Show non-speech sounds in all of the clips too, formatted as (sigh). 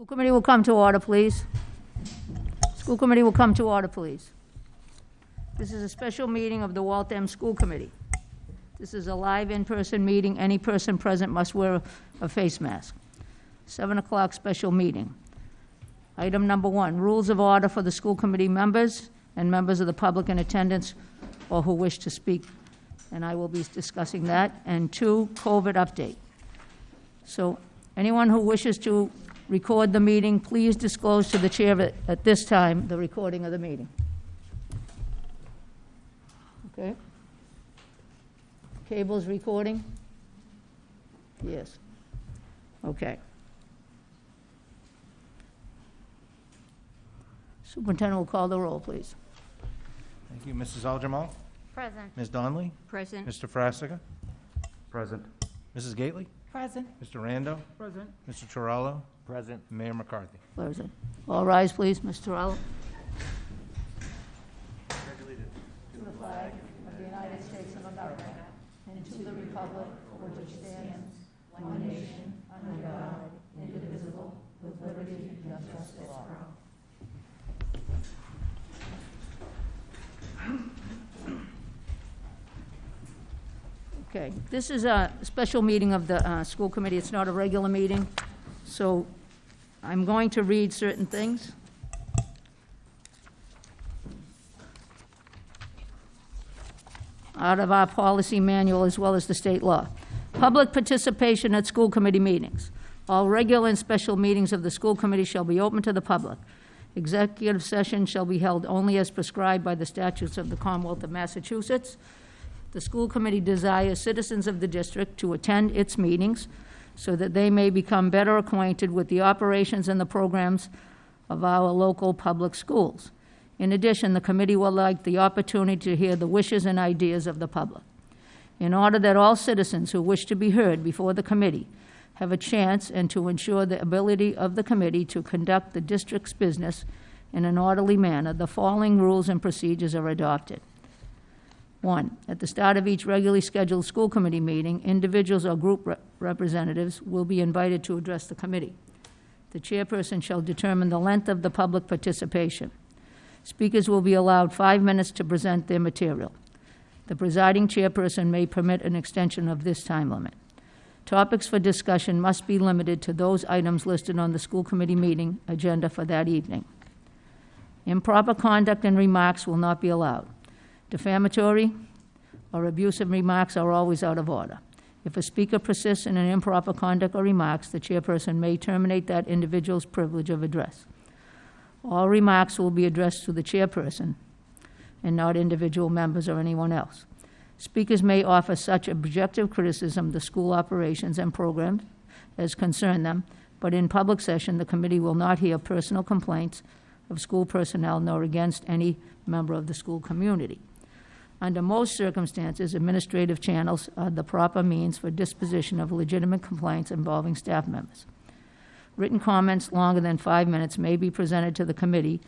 School committee will come to order, please. School committee will come to order, please. This is a special meeting of the Waltham School Committee. This is a live in-person meeting. Any person present must wear a face mask. Seven o'clock special meeting. Item number one, rules of order for the school committee members and members of the public in attendance or who wish to speak. And I will be discussing that. And two, COVID update. So anyone who wishes to record the meeting, please disclose to the chair at- at this time the recording of the meeting. Okay? Cable's recording? Yes. Okay. Superintendent will call the roll, please. Thank you, Mrs. Algermal. Present. Ms. Donnelly. Present. Mr. Frassica. Present. Mrs. Gately. Present. Mr. Rando. Present. Mr. Chirallo. Present. Mayor McCarthy. Present. All rise, please, Mr. Terrell. To the flag of the United States of America and to the republic for which it stands, one nation, under God, indivisible, with liberty and justice for all. Okay, this is a special meeting of the uh, school committee. It's not a regular meeting, so I'm going to read certain things. Out of our policy manual as well as the state law. Public participation at school committee meetings. All regular and special meetings of the school committee shall be open to the public. Executive session shall be held only as prescribed by the statutes of the Commonwealth of Massachusetts. The school committee desires citizens of the district to attend its meetings so that they may become better acquainted with the operations and the programs of our local public schools. In addition, the committee would like the opportunity to hear the wishes and ideas of the public. In order that all citizens who wish to be heard before the committee have a chance and to ensure the ability of the committee to conduct the district's business in an orderly manner, the following rules and procedures are adopted. One, at the start of each regularly scheduled school committee meeting, individuals or group representatives will be invited to address the committee. The chairperson shall determine the length of the public participation. Speakers will be allowed five minutes to present their material. The presiding chairperson may permit an extension of this time limit. Topics for discussion must be limited to those items listed on the school committee meeting agenda for that evening. Improper conduct and remarks will not be allowed. Defamatory or abusive remarks are always out of order. If a speaker persists in an improper conduct or remarks, the chairperson may terminate that individual's privilege of address. All remarks will be addressed to the chairperson and not individual members or anyone else. Speakers may offer such objective criticism of the school operations and programs as concern them, but in public session, the committee will not hear personal complaints of school personnel nor against any member of the school community. Under most circumstances, administrative channels are the proper means for disposition of legitimate complaints involving staff members. Written comments longer than five minutes may be presented to the committee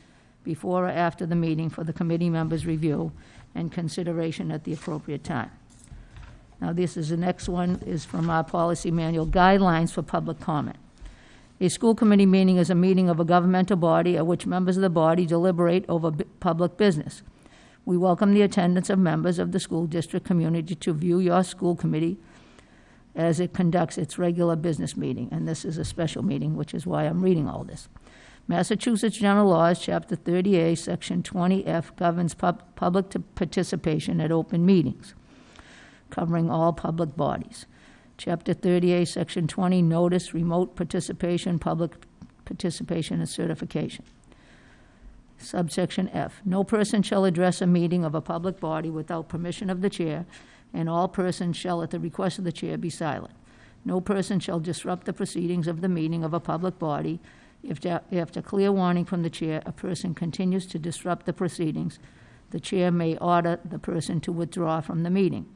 before or after the meeting for the committee members' review and consideration at the appropriate time. Now, this is, the next one is from our policy manual, Guidelines for Public Comment. A school committee meeting is a meeting of a governmental body at which members of the body deliberate over public business. We welcome the attendance of members of the school district community to view your school committee as it conducts its regular business meeting, and this is a special meeting, which is why I'm reading all this. Massachusetts General Laws, Chapter 30A, Section 20F governs pub- public participation at open meetings, covering all public bodies. Chapter 30A, Section 20, Notice, Remote Participation, Public Participation and Certification. Subsection F, no person shall address a meeting of a public body without permission of the chair, and all persons shall, at the request of the chair, be silent. No person shall disrupt the proceedings of the meeting of a public body if, after clear warning from the chair, a person continues to disrupt the proceedings. The chair may order the person to withdraw from the meeting.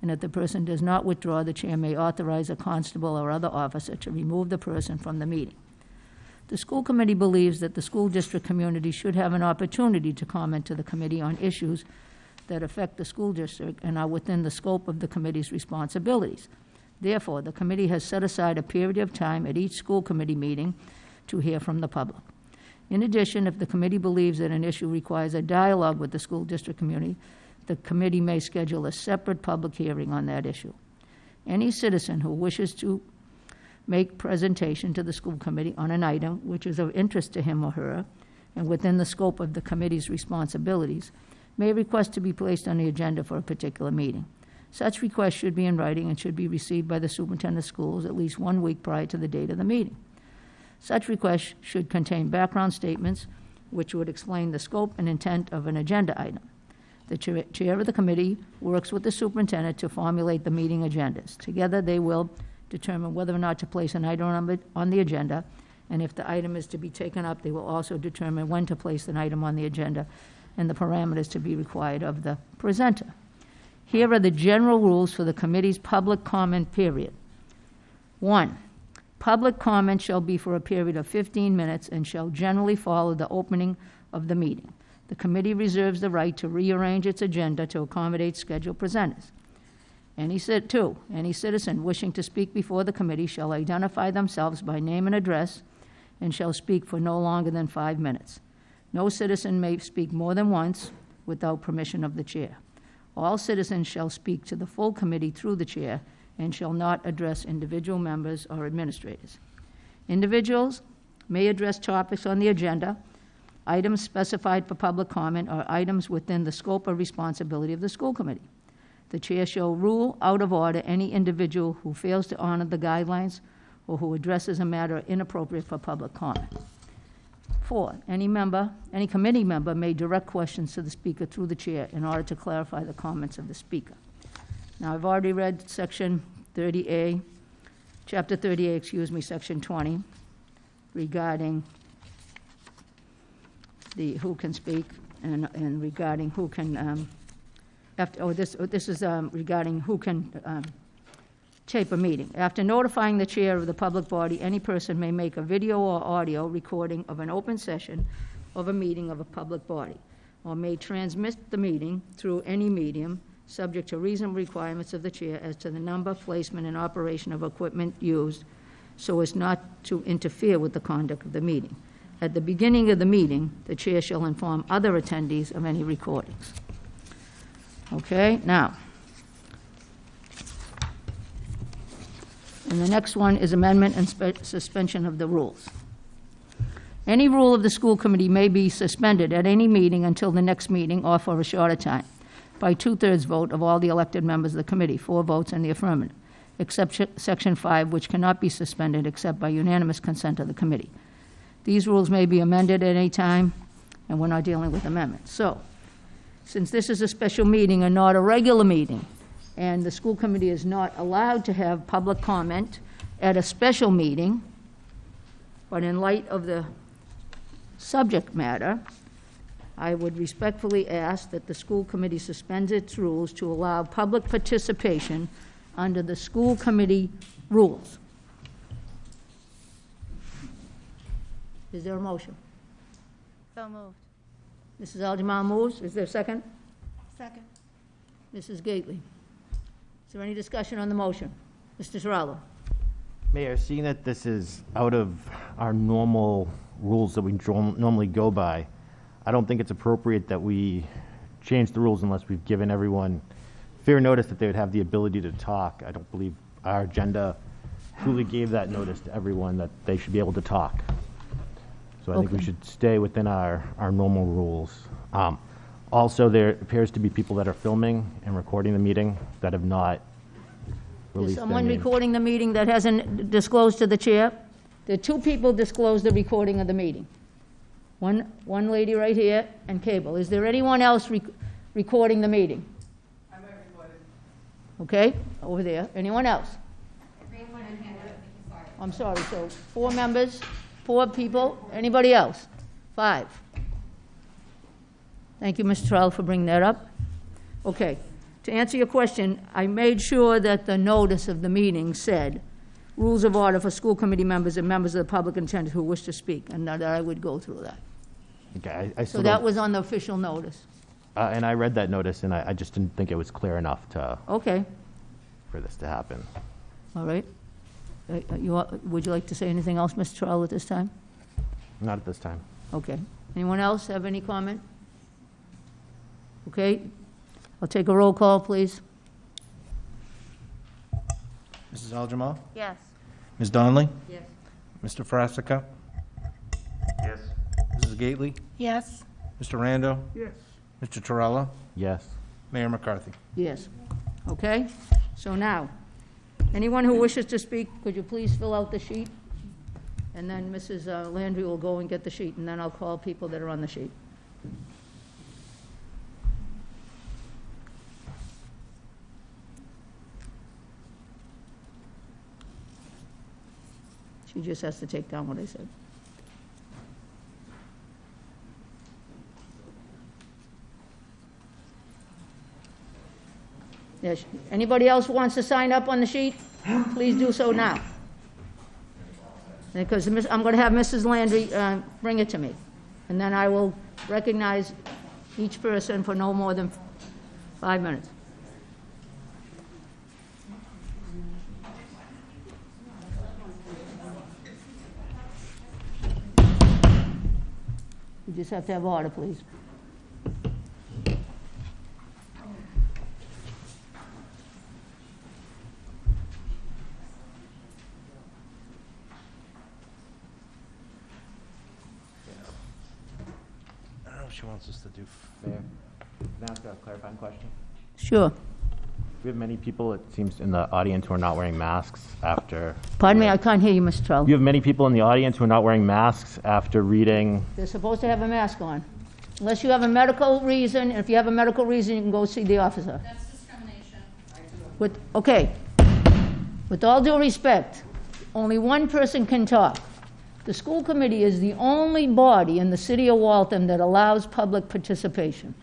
And if the person does not withdraw, the chair may authorize a constable or other officer to remove the person from the meeting. The school committee believes that the school district community should have an opportunity to comment to the committee on issues that affect the school district and are within the scope of the committee's responsibilities. Therefore, the committee has set aside a period of time at each school committee meeting to hear from the public. In addition, if the committee believes that an issue requires a dialogue with the school district community, the committee may schedule a separate public hearing on that issue. Any citizen who wishes to make presentation to the school committee on an item which is of interest to him or her and within the scope of the committee's responsibilities may request to be placed on the agenda for a particular meeting. Such request should be in writing and should be received by the superintendent of schools at least one week prior to the date of the meeting. Such request should contain background statements which would explain the scope and intent of an agenda item. The chair chair of the committee works with the superintendent to formulate the meeting agendas. Together, they will determine whether or not to place an item on the- on the agenda, and if the item is to be taken up, they will also determine when to place an item on the agenda and the parameters to be required of the presenter. Here are the general rules for the committee's public comment period. One, public comment shall be for a period of 15 minutes and shall generally follow the opening of the meeting. The committee reserves the right to rearrange its agenda to accommodate scheduled presenters. Any two, any citizen wishing to speak before the committee shall identify themselves by name and address and shall speak for no longer than five minutes. No citizen may speak more than once without permission of the chair. All citizens shall speak to the full committee through the chair and shall not address individual members or administrators. Individuals may address topics on the agenda, items specified for public comment, or items within the scope or responsibility of the school committee. The chair shall rule out of order any individual who fails to honor the guidelines or who addresses a matter inappropriate for public comment. Four, any member, any committee member may direct questions to the speaker through the chair in order to clarify the comments of the speaker. Now, I've already read section 30A, chapter 30A, excuse me, section 20, regarding the, who can speak, and, and regarding who can, um, after, oh, this, oh, this is um, regarding who can um, tape a meeting. After notifying the chair of the public body, any person may make a video or audio recording of an open session of a meeting of a public body, or may transmit the meeting through any medium, subject to reasonable requirements of the chair as to the number, placement, and operation of equipment used, so as not to interfere with the conduct of the meeting. At the beginning of the meeting, the chair shall inform other attendees of any recordings. Okay, now. And the next one is amendment and spe- suspension of the rules. Any rule of the school committee may be suspended at any meeting until the next meeting or for a shorter time by two-thirds vote of all the elected members of the committee, four votes in the affirmative, except Section 5, which cannot be suspended except by unanimous consent of the committee. These rules may be amended at any time, and we're not dealing with amendments. So, since this is a special meeting and not a regular meeting, and the school committee is not allowed to have public comment at a special meeting, but in light of the subject matter, I would respectfully ask that the school committee suspends its rules to allow public participation under the school committee rules. Is there a motion? So moved. Mrs. Algemar moves. Is there a second? Second. Mrs. Gately. Is there any discussion on the motion? Mr. Terrell? Mayor, seeing that this is out of our normal rules that we dro- normally go by, I don't think it's appropriate that we change the rules unless we've given everyone fair notice that they would have the ability to talk. I don't believe our agenda truly gave that notice to everyone that they should be able to talk. So I think we Okay. should stay within our, our normal rules. Um, Also, there appears to be people that are filming and recording the meeting that have not Is released their someone names. recording the meeting that hasn't disclosed to the chair? The two people disclosed the recording of the meeting. One, one lady right here and Cable. Is there anyone else rec- recording the meeting? I'm Okay, over there. Anyone else? I'm sorry, so four members, four people, anybody else? Five. Thank you, Mr. Terrell, for bringing that up. Okay, to answer your question, I made sure that the notice of the meeting said, rules of order for school committee members and members of the public intended who wish to speak, and that I would go through that. Okay, I- I So still that don't, was on the official notice. uh, and I read that notice, and I, I just didn't think it was clear enough to, Okay, for this to happen. all right. Uh, uh, You, want- would you like to say anything else, Mr. Terrell, at this time? Not at this time. Okay. Anyone else have any comment? Okay. I'll take a roll call, please. Mrs. Algermal? Yes. Ms. Donnelly? Yes. Mr. Frassica? Yes. Mrs. Gately? Yes. Mr. Rando? Yes. Mr. Terrell? Yes. Mayor McCarthy? Yes. Okay? So now, anyone who wishes to speak, could you please fill out the sheet? And then Mrs. uh, Landry will go and get the sheet, and then I'll call people that are on the sheet. She just has to take down what I said. Yes, anybody else wants to sign up on the sheet? Please do so now. Because I'm going to have Mrs. Landry uh, bring it to me. And then I will recognize each person for no more than five minutes. You just have to have order, please. She wants us to do. Mayor, can I ask a clarifying question? Sure. We have many people, it seems, in the audience who are not wearing masks after. Pardon me, I can't hear you, Mr. Trout. You have many people in the audience who are not wearing masks after reading. They're supposed to have a mask on. Unless you have a medical reason, and if you have a medical reason, you can go see the officer. That's discrimination. With, okay. With all due respect, only one person can talk. The school committee is the only body in the city of Waltham that allows public participation.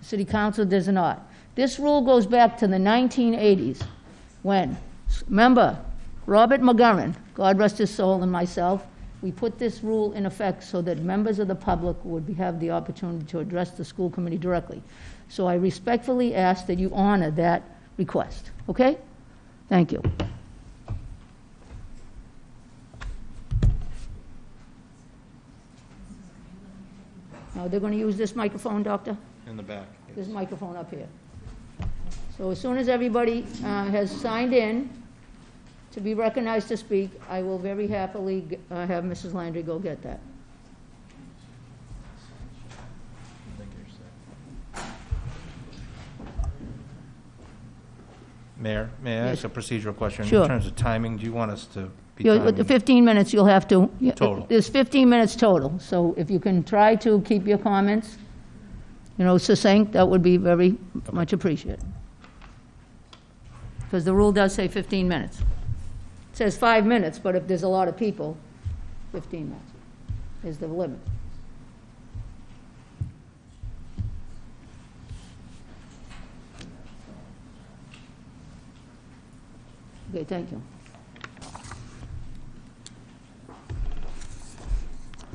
The city council does not. This rule goes back to the 1980s, when, remember, Robert McGurran, God rest his soul, and myself, we put this rule in effect so that members of the public would be- have the opportunity to address the school committee directly. So I respectfully ask that you honor that request, okay? Thank you. Now, they're going to use this microphone, Doctor? In the back. This microphone up here. So as soon as everybody uh, has signed in to be recognized to speak, I will very happily g- uh, have Mrs. Landry go get that. Mayor, may I ask a procedural question? Sure. In terms of timing, do you want us to You'll- With 15 minutes, you'll have to... Total. There's 15 minutes total, so if you can try to keep your comments, you know, succinct, that would be very much appreciated. Because the rule does say 15 minutes. It says five minutes, but if there's a lot of people, 15 minutes is the limit. Okay, thank you.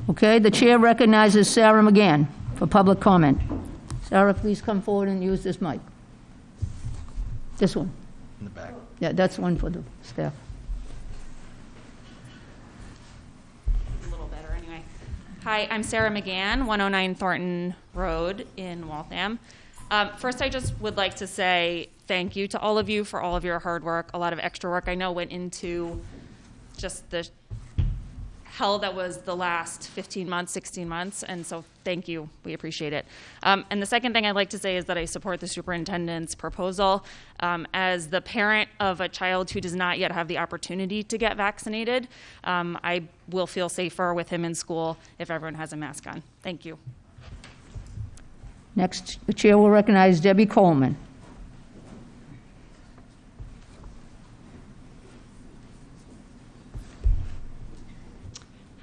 Okay, the chair recognizes Sarah McGann for public comment. Sarah, please come forward and use this mic. This one. In the back. Yeah, that's one for the staff. a little better anyway. Hi, I'm Sarah McGann, 109 Thornton Road in Waltham. Um, first, I just would like to say thank you to all of you for all of your hard work. A lot of extra work I know went into just the hell that was the last 15 months, 16 months, and so thank you. We appreciate it. Um, and the second thing I'd like to say is that I support the superintendent's proposal. Um, as the parent of a child who does not yet have the opportunity to get vaccinated, um, I will feel safer with him in school if everyone has a mask on. Thank you. Next, the chair will recognize Debbie Coleman.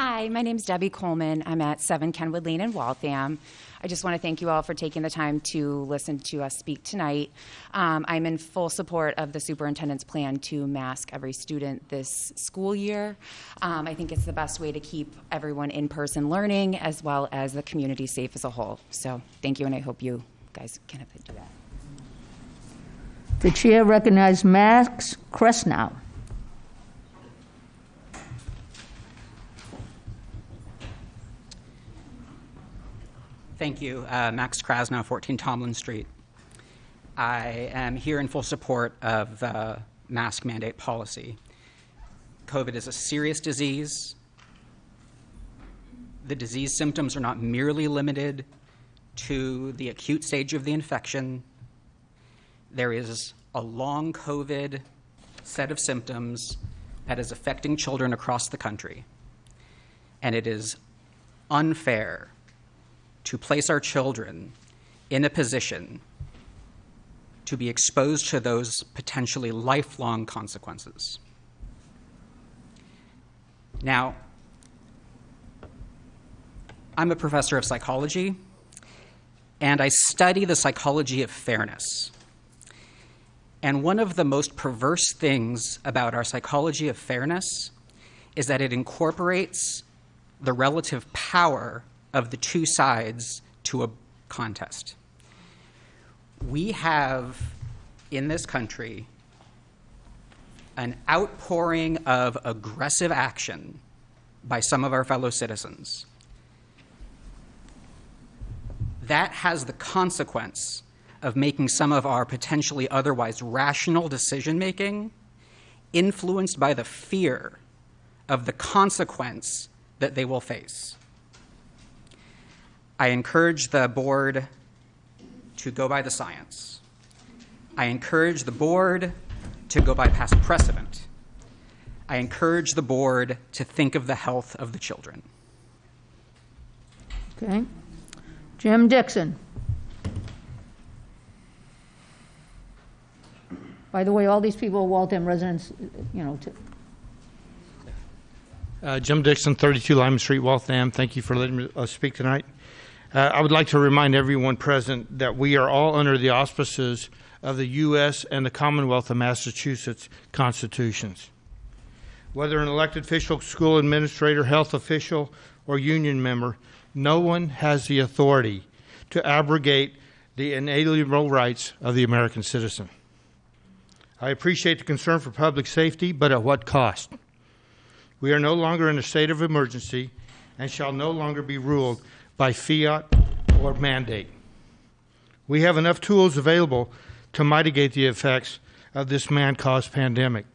Hi, my name is Debbie Coleman. I'm at 7 Kenwood Lane in Waltham. I just want to thank you all for taking the time to listen to us speak tonight. Um, I'm in full support of the superintendent's plan to mask every student this school year. Um, I think it's the best way to keep everyone in person learning as well as the community safe as a whole. So thank you, and I hope you guys can do that. The chair recognizes Max Krasnow. Thank you. Uh, Max Krasnow, 14 Tomlin Street. I am here in full support of the mask mandate policy. COVID is a serious disease. The disease symptoms are not merely limited to the acute stage of the infection. There is a long COVID set of symptoms that is affecting children across the country. And it is unfair to place our children in a position to be exposed to those potentially lifelong consequences. Now, I'm a professor of psychology, and I study the psychology of fairness. And one of the most perverse things about our psychology of fairness is that it incorporates the relative power of the two sides to a contest. We have in this country an outpouring of aggressive action by some of our fellow citizens. That has the consequence of making some of our potentially otherwise rational decision making influenced by the fear of the consequence that they will face. I encourage the board to go by the science. I encourage the board to go by past precedent. I encourage the board to think of the health of the children. Okay. Jim Dixon. By the way, all these people are Waltham residents, you know, to- Uh, Jim Dixon, 32 Lyman Street, Waltham. Thank you for letting me uh, speak tonight. Uh, I would like to remind everyone present that we are all under the auspices of the U.S. and the Commonwealth of Massachusetts constitutions. Whether an elected official, school administrator, health official, or union member, no one has the authority to abrogate the inalienable rights of the American citizen. I appreciate the concern for public safety, but at what cost? We are no longer in a state of emergency and shall no longer be ruled by fiat or mandate. We have enough tools available to mitigate the effects of this man caused pandemic.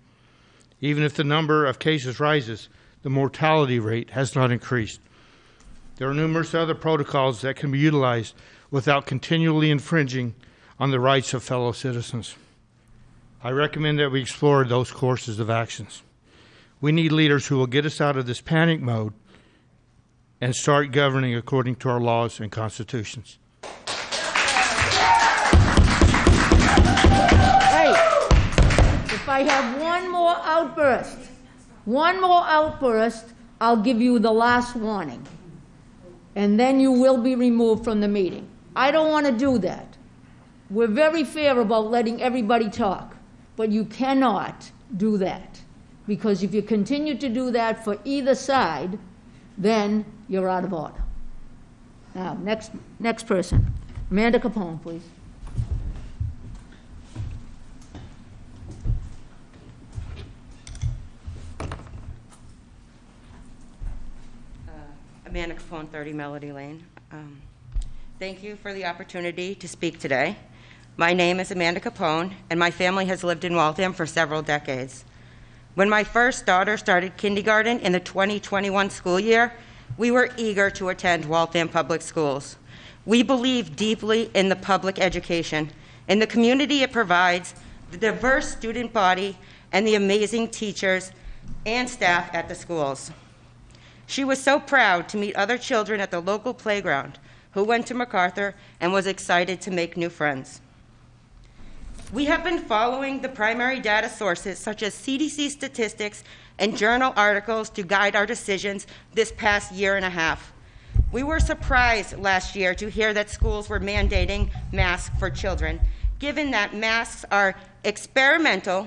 Even if the number of cases rises, the mortality rate has not increased. There are numerous other protocols that can be utilized without continually infringing on the rights of fellow citizens. I recommend that we explore those courses of actions. We need leaders who will get us out of this panic mode and start governing according to our laws and constitutions. Hey, if I have one more outburst, one more outburst, I'll give you the last warning. And then you will be removed from the meeting. I don't want to do that. We're very fair about letting everybody talk, but you cannot do that. Because if you continue to do that for either side, then you're out of order. Now, next, next person. Amanda Capone, please. Amanda Capone, 30 Melody Lane. Um, Thank you for the opportunity to speak today. My name is Amanda Capone, and my family has lived in Waltham for several decades. When my first daughter started kindergarten in the 2021 school year, we were eager to attend Waltham Public Schools. We believe deeply in the public education, in the community it provides, the diverse student body, and the amazing teachers and staff at the schools. She was so proud to meet other children at the local playground who went to MacArthur and was excited to make new friends. We have been following the primary data sources such as CDC statistics and journal articles to guide our decisions this past year and a half. We were surprised last year to hear that schools were mandating masks for children, given that masks are experimental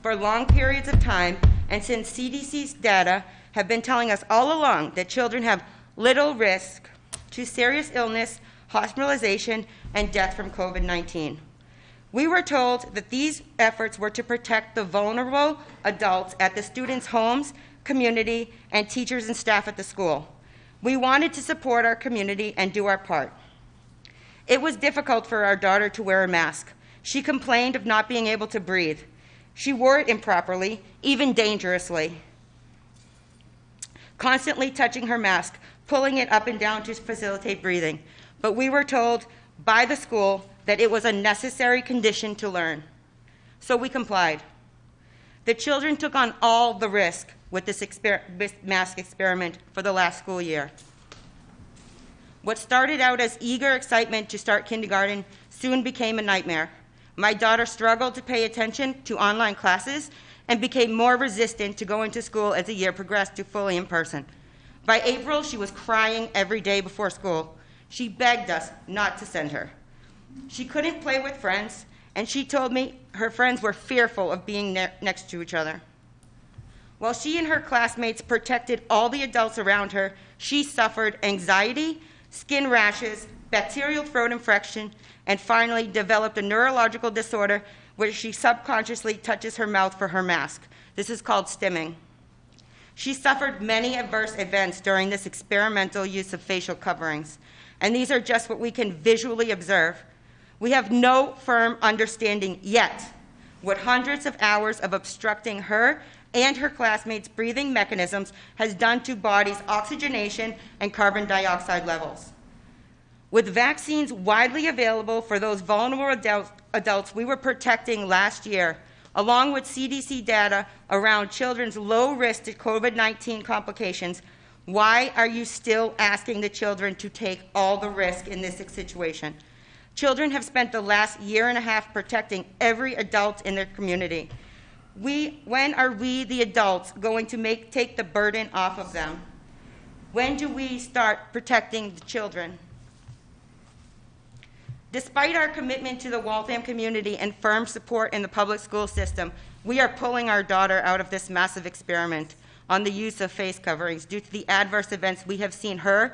for long periods of time, and since CDC's data have been telling us all along that children have little risk to serious illness, hospitalization, and death from COVID 19. We were told that these efforts were to protect the vulnerable adults at the students' homes, community, and teachers and staff at the school. We wanted to support our community and do our part. It was difficult for our daughter to wear a mask. She complained of not being able to breathe. She wore it improperly, even dangerously, constantly touching her mask, pulling it up and down to facilitate breathing. But we were told by the school that it was a necessary condition to learn. So we complied. The children took on all the risk with this exper- mask experiment for the last school year. What started out as eager excitement to start kindergarten soon became a nightmare. My daughter struggled to pay attention to online classes and became more resistant to going to school as the year progressed to fully in person. By April, she was crying every day before school. She begged us not to send her. She couldn't play with friends, and she told me her friends were fearful of being ne- next to each other. While she and her classmates protected all the adults around her, she suffered anxiety, skin rashes, bacterial throat infection, and finally developed a neurological disorder where she subconsciously touches her mouth for her mask. This is called stimming. She suffered many adverse events during this experimental use of facial coverings, and these are just what we can visually observe. We have no firm understanding yet what hundreds of hours of obstructing her and her classmates' breathing mechanisms has done to bodies' oxygenation and carbon dioxide levels. With vaccines widely available for those vulnerable adults, we were protecting last year, along with CDC data around children's low risk to COVID 19 complications, why are you still asking the children to take all the risk in this situation? Children have spent the last year and a half protecting every adult in their community. We, when are we, the adults, going to make, take the burden off of them? When do we start protecting the children? Despite our commitment to the Waltham community and firm support in the public school system, we are pulling our daughter out of this massive experiment on the use of face coverings due to the adverse events we have seen her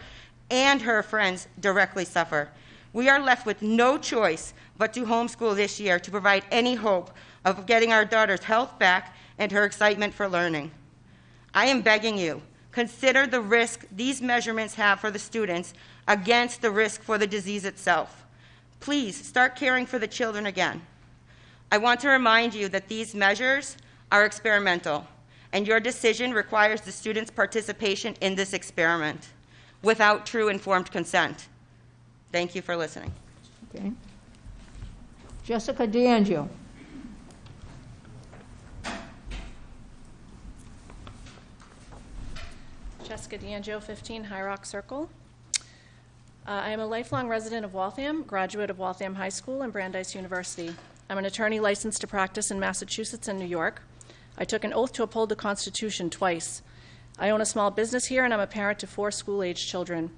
and her friends directly suffer. We are left with no choice but to homeschool this year to provide any hope of getting our daughter's health back and her excitement for learning. I am begging you, consider the risk these measurements have for the students against the risk for the disease itself. Please start caring for the children again. I want to remind you that these measures are experimental, and your decision requires the students' participation in this experiment without true informed consent. Thank you for listening. Okay. Jessica DeAngelo. Jessica DeAngelo, 15 High Rock Circle. Uh, I am a lifelong resident of Waltham, graduate of Waltham High School and Brandeis University. I'm an attorney licensed to practice in Massachusetts and New York. I took an oath to uphold the Constitution twice. I own a small business here, and I'm a parent to four school aged children.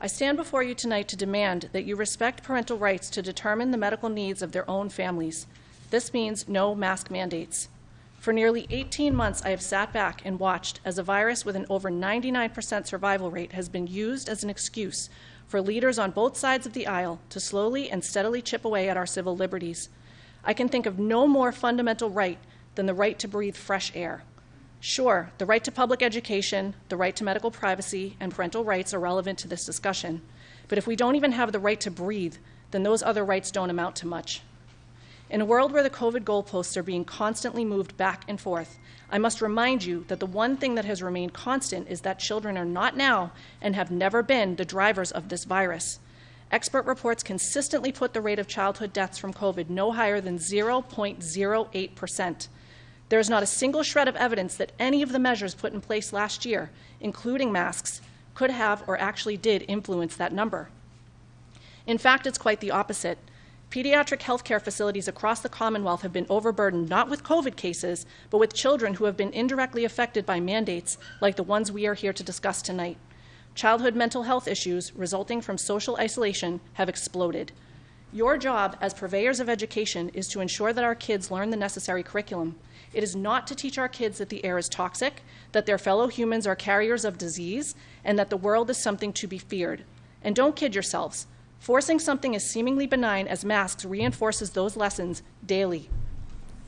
I stand before you tonight to demand that you respect parental rights to determine the medical needs of their own families. This means no mask mandates. For nearly 18 months, I have sat back and watched as a virus with an over 99% survival rate has been used as an excuse for leaders on both sides of the aisle to slowly and steadily chip away at our civil liberties. I can think of no more fundamental right than the right to breathe fresh air. Sure, the right to public education, the right to medical privacy, and parental rights are relevant to this discussion. But if we don't even have the right to breathe, then those other rights don't amount to much. In a world where the COVID goalposts are being constantly moved back and forth, I must remind you that the one thing that has remained constant is that children are not now and have never been the drivers of this virus. Expert reports consistently put the rate of childhood deaths from COVID no higher than 0.08%. There is not a single shred of evidence that any of the measures put in place last year, including masks, could have or actually did influence that number. In fact, it's quite the opposite. Pediatric healthcare facilities across the Commonwealth have been overburdened not with COVID cases, but with children who have been indirectly affected by mandates like the ones we are here to discuss tonight. Childhood mental health issues resulting from social isolation have exploded. Your job as purveyors of education is to ensure that our kids learn the necessary curriculum. It is not to teach our kids that the air is toxic, that their fellow humans are carriers of disease, and that the world is something to be feared. And don't kid yourselves. Forcing something as seemingly benign as masks reinforces those lessons daily.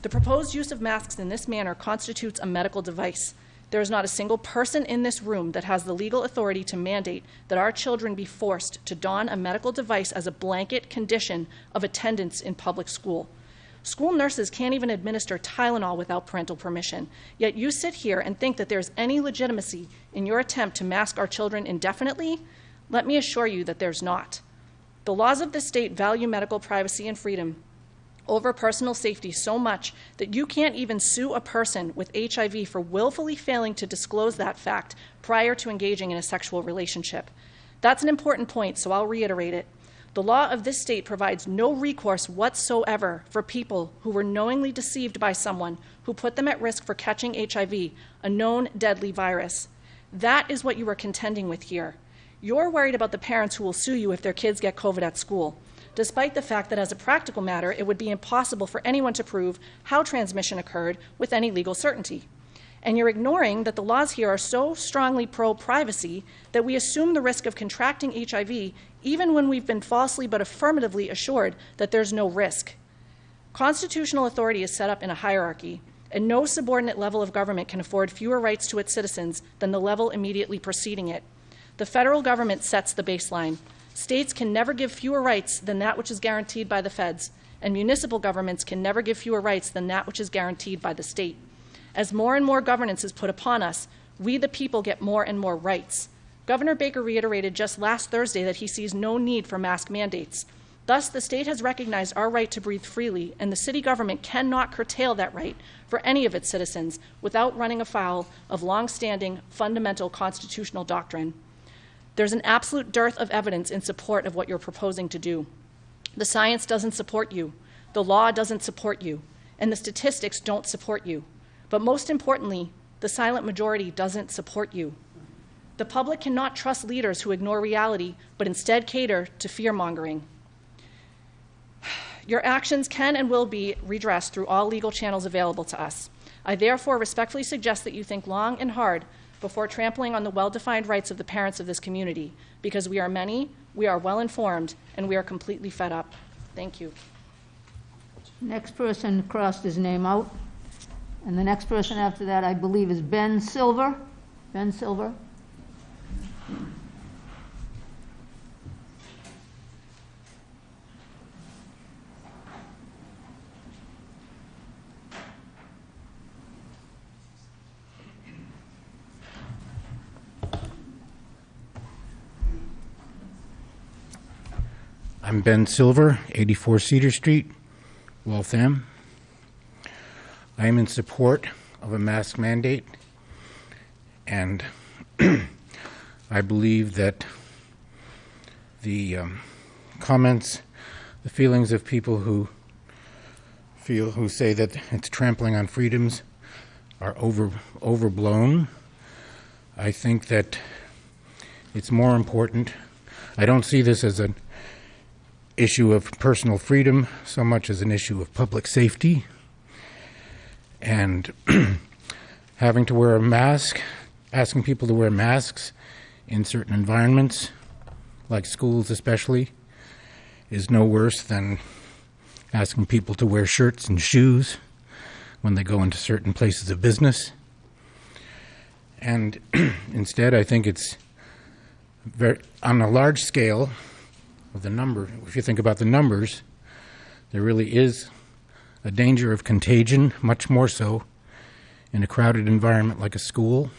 The proposed use of masks in this manner constitutes a medical device. There is not a single person in this room that has the legal authority to mandate that our children be forced to don a medical device as a blanket condition of attendance in public school. School nurses can't even administer Tylenol without parental permission. Yet you sit here and think that there's any legitimacy in your attempt to mask our children indefinitely? Let me assure you that there's not. The laws of this state value medical privacy and freedom over personal safety so much that you can't even sue a person with HIV for willfully failing to disclose that fact prior to engaging in a sexual relationship. That's an important point, so I'll reiterate it. The law of this state provides no recourse whatsoever for people who were knowingly deceived by someone who put them at risk for catching HIV, a known deadly virus. That is what you are contending with here. You're worried about the parents who will sue you if their kids get COVID at school despite the fact that, as a practical matter, it would be impossible for anyone to prove how transmission occurred with any legal certainty. And you're ignoring that the laws here are so strongly pro privacy that we assume the risk of contracting HIV even when we've been falsely but affirmatively assured that there's no risk. Constitutional authority is set up in a hierarchy, and no subordinate level of government can afford fewer rights to its citizens than the level immediately preceding it. The federal government sets the baseline. States can never give fewer rights than that which is guaranteed by the feds, and municipal governments can never give fewer rights than that which is guaranteed by the state. As more and more governance is put upon us, we the people get more and more rights. Governor Baker reiterated just last Thursday that he sees no need for mask mandates. Thus, the state has recognized our right to breathe freely, and the city government cannot curtail that right for any of its citizens without running afoul of long-standing fundamental constitutional doctrine. There's an absolute dearth of evidence in support of what you're proposing to do. The science doesn't support you, the law doesn't support you, and the statistics don't support you. But most importantly, the silent majority doesn't support you. The public cannot trust leaders who ignore reality, but instead cater to fear mongering. Your actions can and will be redressed through all legal channels available to us. I therefore respectfully suggest that you think long and hard before trampling on the well defined rights of the parents of this community, because we are many, we are well informed, and we are completely fed up. Thank you. Next person crossed his name out. And the next person after that, I believe, is Ben Silver. Ben Silver. I'm Ben Silver, 84 Cedar Street, Waltham. I am in support of a mask mandate, and (clears throat) I believe that the um, comments, the feelings of people who feel who say that it's trampling on freedoms are over overblown. I think that it's more important. I don't see this as an issue of personal freedom so much as an issue of public safety. And (clears throat) having to wear a mask, asking people to wear masks in certain environments, like schools especially, is no worse than asking people to wear shirts and shoes when they go into certain places of business. And (clears throat) instead, I think it's very, on a large scale, of the number, if you think about the numbers, there really is a danger of contagion, much more so in a crowded environment like a school.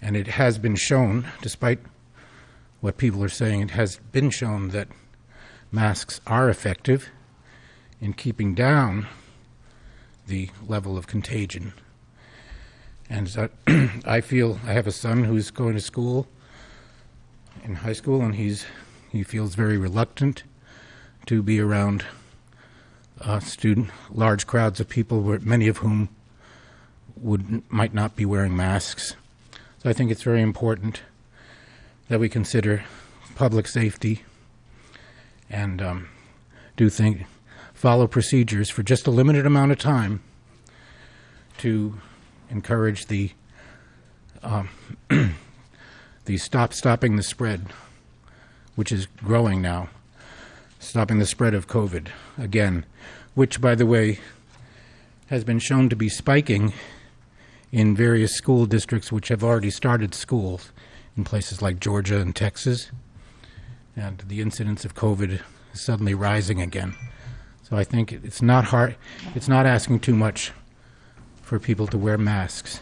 And it has been shown, despite what people are saying, it has been shown that masks are effective in keeping down the level of contagion. And so (clears throat) I feel I have a son who's going to school in high school, and he's he feels very reluctant to be around uh, student large crowds of people, many of whom would might not be wearing masks. So I think it's very important that we consider public safety and um, do think follow procedures for just a limited amount of time to encourage the um, (clears throat) the stop stopping the spread which is growing now, stopping the spread of COVID. Again, which, by the way, has been shown to be spiking in various school districts which have already started schools in places like Georgia and Texas. And the incidence of COVID is suddenly rising again. So I think it's not hard, it's not asking too much for people to wear masks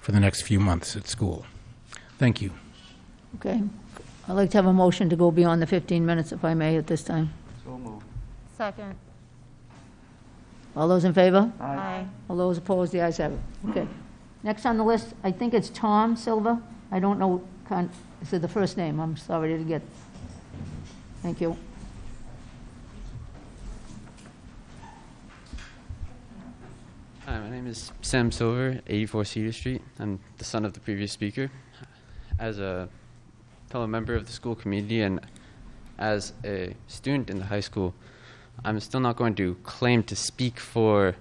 for the next few months at school. Thank you. Okay. I'd like to have a motion to go beyond the 15 minutes, if I may, at this time. So moved. Second. All those in favor? Aye. All those opposed, the ayes have it. Okay. Next on the list, I think it's Tom Silva. I don't know, con- is it the first name? I'm sorry to get. Thank you. Hi, my name is Sam Silver, 84 Cedar Street. I'm the son of the previous speaker. As a fellow member of the school community and as a student in the high school, I'm still not going to claim to speak for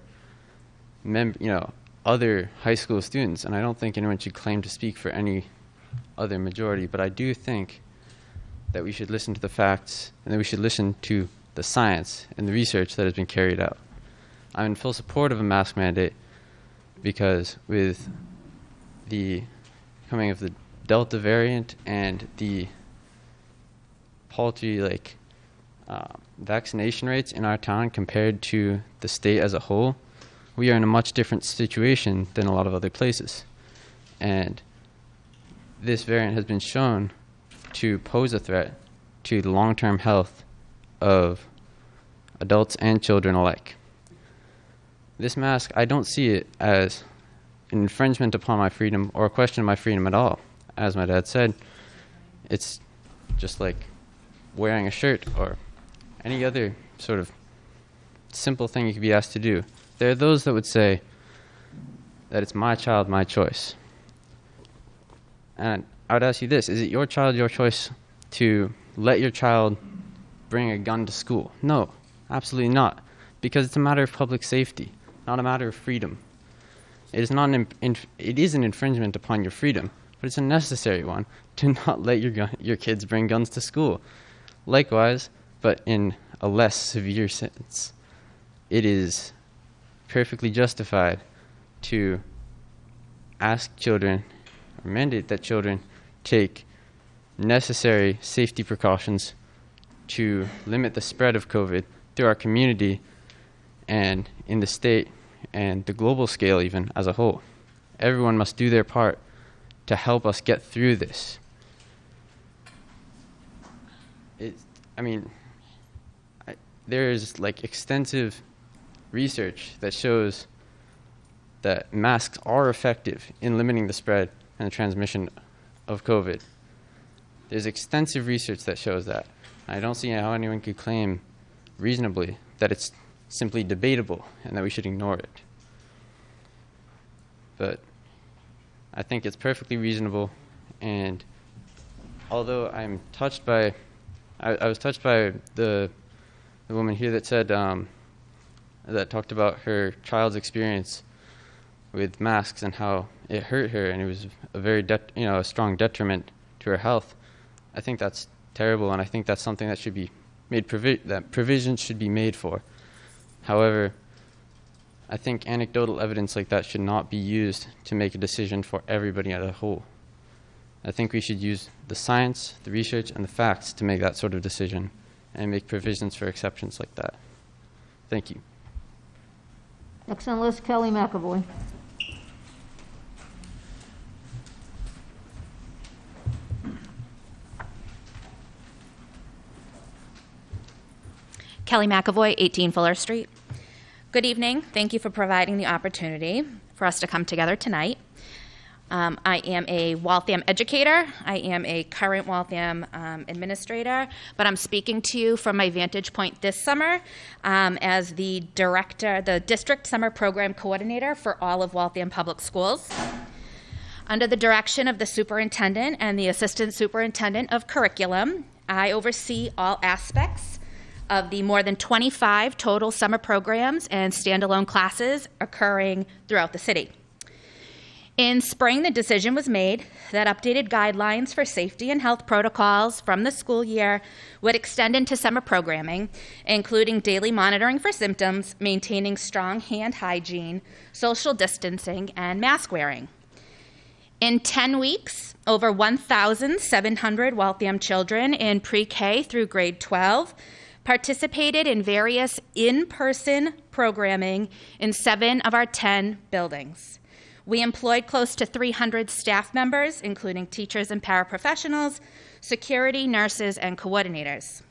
mem- you know, other high school students, and I don't think anyone should claim to speak for any other majority, but I do think that we should listen to the facts and that we should listen to the science and the research that has been carried out. I'm in full support of a mask mandate because with the coming of the Delta variant and the paltry like uh, vaccination rates in our town compared to the state as a whole, we are in a much different situation than a lot of other places. And this variant has been shown to pose a threat to the long term health of adults and children alike. This mask, I don't see it as an infringement upon my freedom or a question of my freedom at all. As my dad said, it's just like wearing a shirt or any other sort of simple thing you could be asked to do. There are those that would say that it's my child, my choice. And I would ask you this is it your child, your choice to let your child bring a gun to school? No, absolutely not. Because it's a matter of public safety, not a matter of freedom. It is, not an, it is an infringement upon your freedom, but it's a necessary one to (laughs) not let your, your kids bring guns to school. Likewise, but in a less severe sense, it is perfectly justified to ask children or mandate that children take necessary safety precautions to limit the spread of COVID through our community and in the state and the global scale, even as a whole. Everyone must do their part to help us get through this. It, I mean, I, there is like extensive research that shows that masks are effective in limiting the spread and the transmission of COVID. There's extensive research that shows that. I don't see how anyone could claim reasonably that it's simply debatable and that we should ignore it. But I think it's perfectly reasonable, and although I'm touched by, I, I was touched by the, the woman here that said, um, that talked about her child's experience with masks and how it hurt her and it was a very you know a strong detriment to her health. I think that's terrible, and I think that's something that should be made provi- that provisions should be made for. However, I think anecdotal evidence like that should not be used to make a decision for everybody as a whole. I think we should use the science, the research, and the facts to make that sort of decision and make provisions for exceptions like that. Thank you. Next on the list, Kelly McAvoy. Kelly McAvoy, 18 Fuller Street. Good evening. Thank you for providing the opportunity for us to come together tonight. Um, I am a Waltham educator. I am a current Waltham um, administrator, but I'm speaking to you from my vantage point this summer um, as the director, the district summer program coordinator for all of Waltham Public Schools. Under the direction of the superintendent and the assistant superintendent of curriculum, I oversee all aspects of the more than 25 total summer programs and standalone classes occurring throughout the city. In spring, the decision was made that updated guidelines for safety and health protocols from the school year would extend into summer programming, including daily monitoring for symptoms, maintaining strong hand hygiene, social distancing, and mask wearing. In 10 weeks, over 1,700 Waltham children in pre K through grade 12 participated in various in person programming in seven of our 10 buildings. We employed close to 300 staff members, including teachers and paraprofessionals, security, nurses, and coordinators.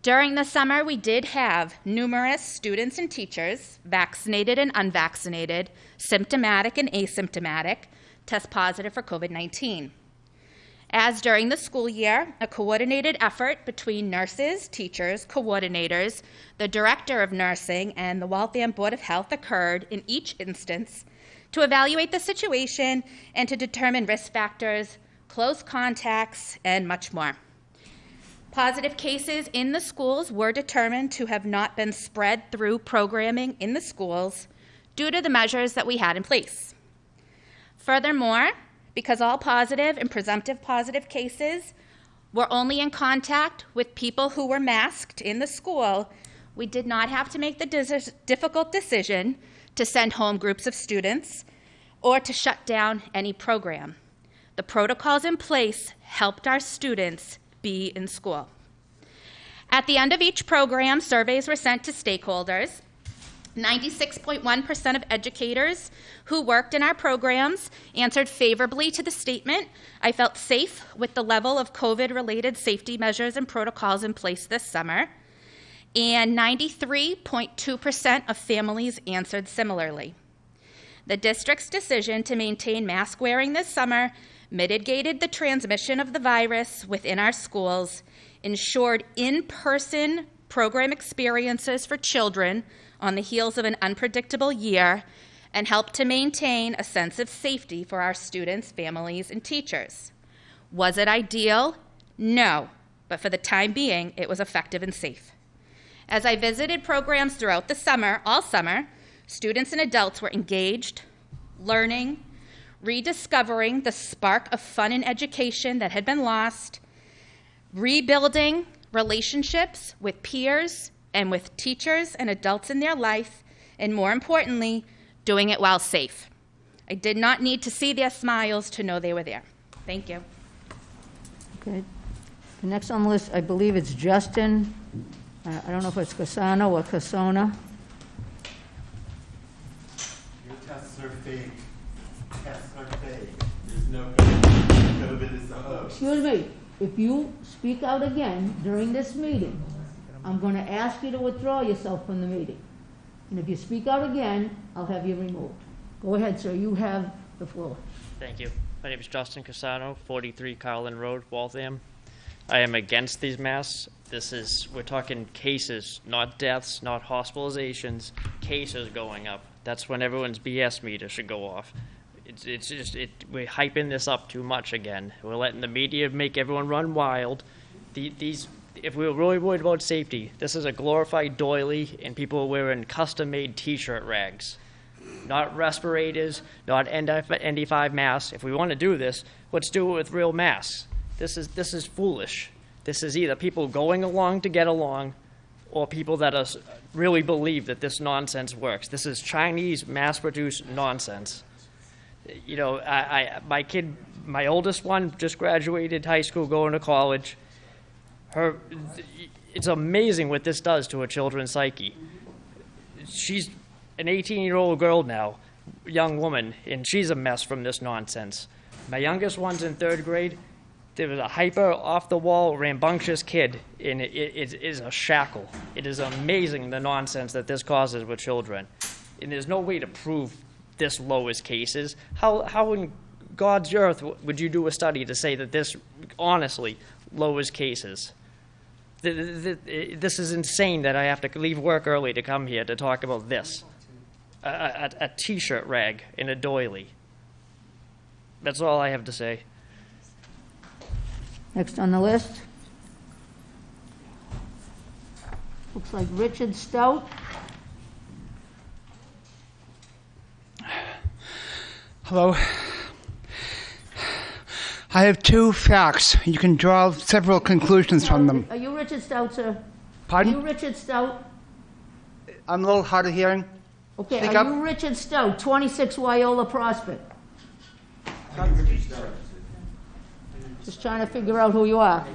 During the summer, we did have numerous students and teachers, vaccinated and unvaccinated, symptomatic and asymptomatic, test positive for COVID 19. As during the school year, a coordinated effort between nurses, teachers, coordinators, the director of nursing, and the Waltham Board of Health occurred in each instance to evaluate the situation and to determine risk factors, close contacts, and much more. Positive cases in the schools were determined to have not been spread through programming in the schools due to the measures that we had in place. Furthermore, because all positive and presumptive positive cases were only in contact with people who were masked in the school, we did not have to make the difficult decision to send home groups of students or to shut down any program. The protocols in place helped our students be in school. At the end of each program, surveys were sent to stakeholders. 96.1% of educators who worked in our programs answered favorably to the statement I felt safe with the level of COVID related safety measures and protocols in place this summer. And 93.2% of families answered similarly. The district's decision to maintain mask wearing this summer mitigated the transmission of the virus within our schools, ensured in person program experiences for children on the heels of an unpredictable year, and helped to maintain a sense of safety for our students, families, and teachers. Was it ideal? No, but for the time being, it was effective and safe. As I visited programs throughout the summer, all summer, students and adults were engaged, learning, rediscovering the spark of fun and education that had been lost, rebuilding relationships with peers and with teachers and adults in their life, and more importantly, doing it while safe. I did not need to see their smiles to know they were there. Thank you. Okay. The next on the list, I believe it's Justin. Uh, I don't know if it's Casano or Casona. Your tests are fake. Tests are fake. There's no COVID is a hoax. Excuse me, if you speak out again during this meeting, I'm going to ask you to withdraw yourself from the meeting. And if you speak out again, I'll have you removed. Go ahead, sir, you have the floor. Thank you. My name is Justin Casano, 43 Carlin Road, Waltham. I am against these masks. This is, we're talking cases, not deaths, not hospitalizations, cases going up. That's when everyone's BS meter should go off. It's, it's just, it, we're hyping this up too much again. We're letting the media make everyone run wild. The, these, if we were really worried about safety, this is a glorified doily, and people are wearing custom-made T-shirt rags, not respirators, not N95 masks. If we want to do this, let's do it with real masks. This is this is foolish. This is either people going along to get along, or people that are, really believe that this nonsense works. This is Chinese mass-produced nonsense. You know, I, I my kid, my oldest one, just graduated high school, going to college her it's amazing what this does to a children's psyche she's an 18 year old girl now young woman and she's a mess from this nonsense my youngest one's in third grade there was a hyper off the wall rambunctious kid and it, it, it is a shackle it is amazing the nonsense that this causes with children and there's no way to prove this low as cases how, how in god's earth would you do a study to say that this honestly lowers cases this is insane that I have to leave work early to come here to talk about this. A, a, a t-shirt rag in a doily. That's all I have to say. Next on the list. Looks like Richard Stout. Hello. I have two facts. You can draw several conclusions from them. Are you Richard Stout, sir? Pardon? Are you Richard Stout? I'm a little hard of hearing. Okay, Speak are up. you Richard Stout, 26 Wyola Prospect? Just trying to figure out who you are.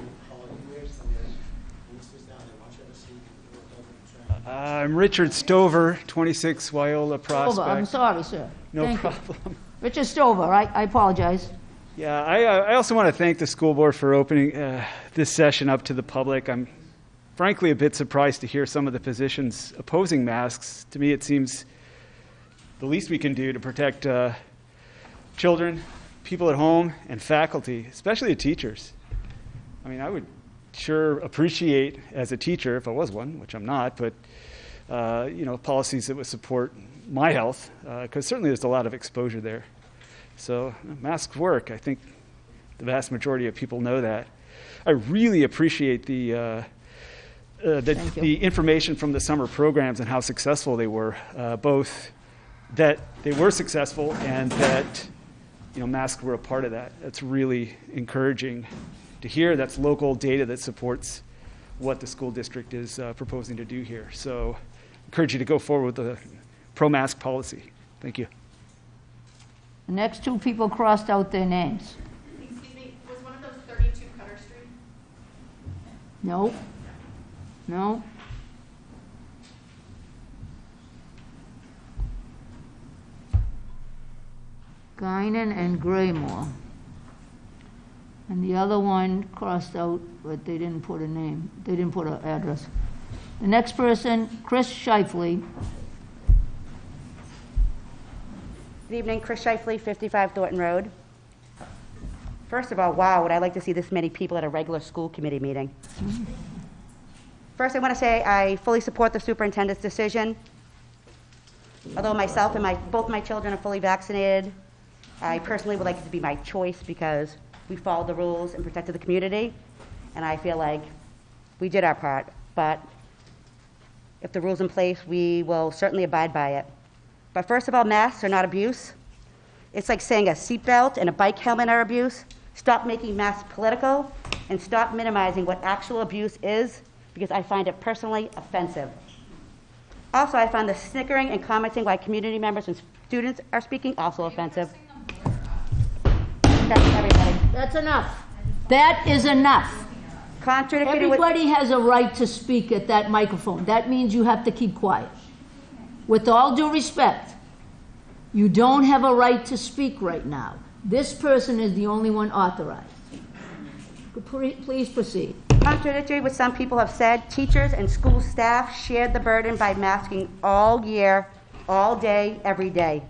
I'm Richard Stover, 26 Wyola Prospect. Stover, I'm sorry, sir. No Thank you. problem. (laughs) Richard Stover, I I apologize. Yeah, I, uh, I also want to thank the school board for opening uh, this session up to the public. I'm frankly a bit surprised to hear some of the positions opposing masks. To me, it seems the least we can do to protect uh, children, people at home, and faculty, especially the teachers. I mean, I would sure appreciate as a teacher, if I was one, which I'm not, but uh, you know, policies that would support my health, because certainly there's a lot of exposure there. So uh, masks work. I think the vast majority of people know that. I really appreciate the uh, uh, the, the information from the summer programs and how successful they were, uh, both that they were successful and that you know masks were a part of that. That's really encouraging to hear. That's local data that supports what the school district is uh, proposing to do here. So, encourage you to go forward with the pro-mask policy. Thank you. The next two people crossed out their names. Excuse me, was one of those 32 Cutter Street? No? No? Guinan and Graymore. And the other one crossed out, but they didn't put a name, they didn't put an address. The next person, Chris Shifley, Good evening, Chris Shifley, 55 Thornton Road. First of all, wow, would I like to see this many people at a regular school committee meeting. First, I want to say I fully support the superintendent's decision. Although myself and my, both my children are fully vaccinated, I personally would like it to be my choice because we followed the rules and protected the community, and I feel like we did our part. But if the rule's in place, we will certainly abide by it. But first of all, masks are not abuse. It's like saying a seatbelt and a bike helmet are abuse. Stop making masks political and stop minimizing what actual abuse is because I find it personally offensive. Also, I find the snickering and commenting while community members and students are speaking also offensive. That's everybody. that's enough. That is enough. Contradicting with- Everybody has a right to speak at that microphone. That means you have to keep quiet. With all due respect, you don't have a right to speak right now. This person is the only one authorized. Please proceed. Contradictory what some people have said, teachers and school staff shared the burden by masking all year, all day, every day.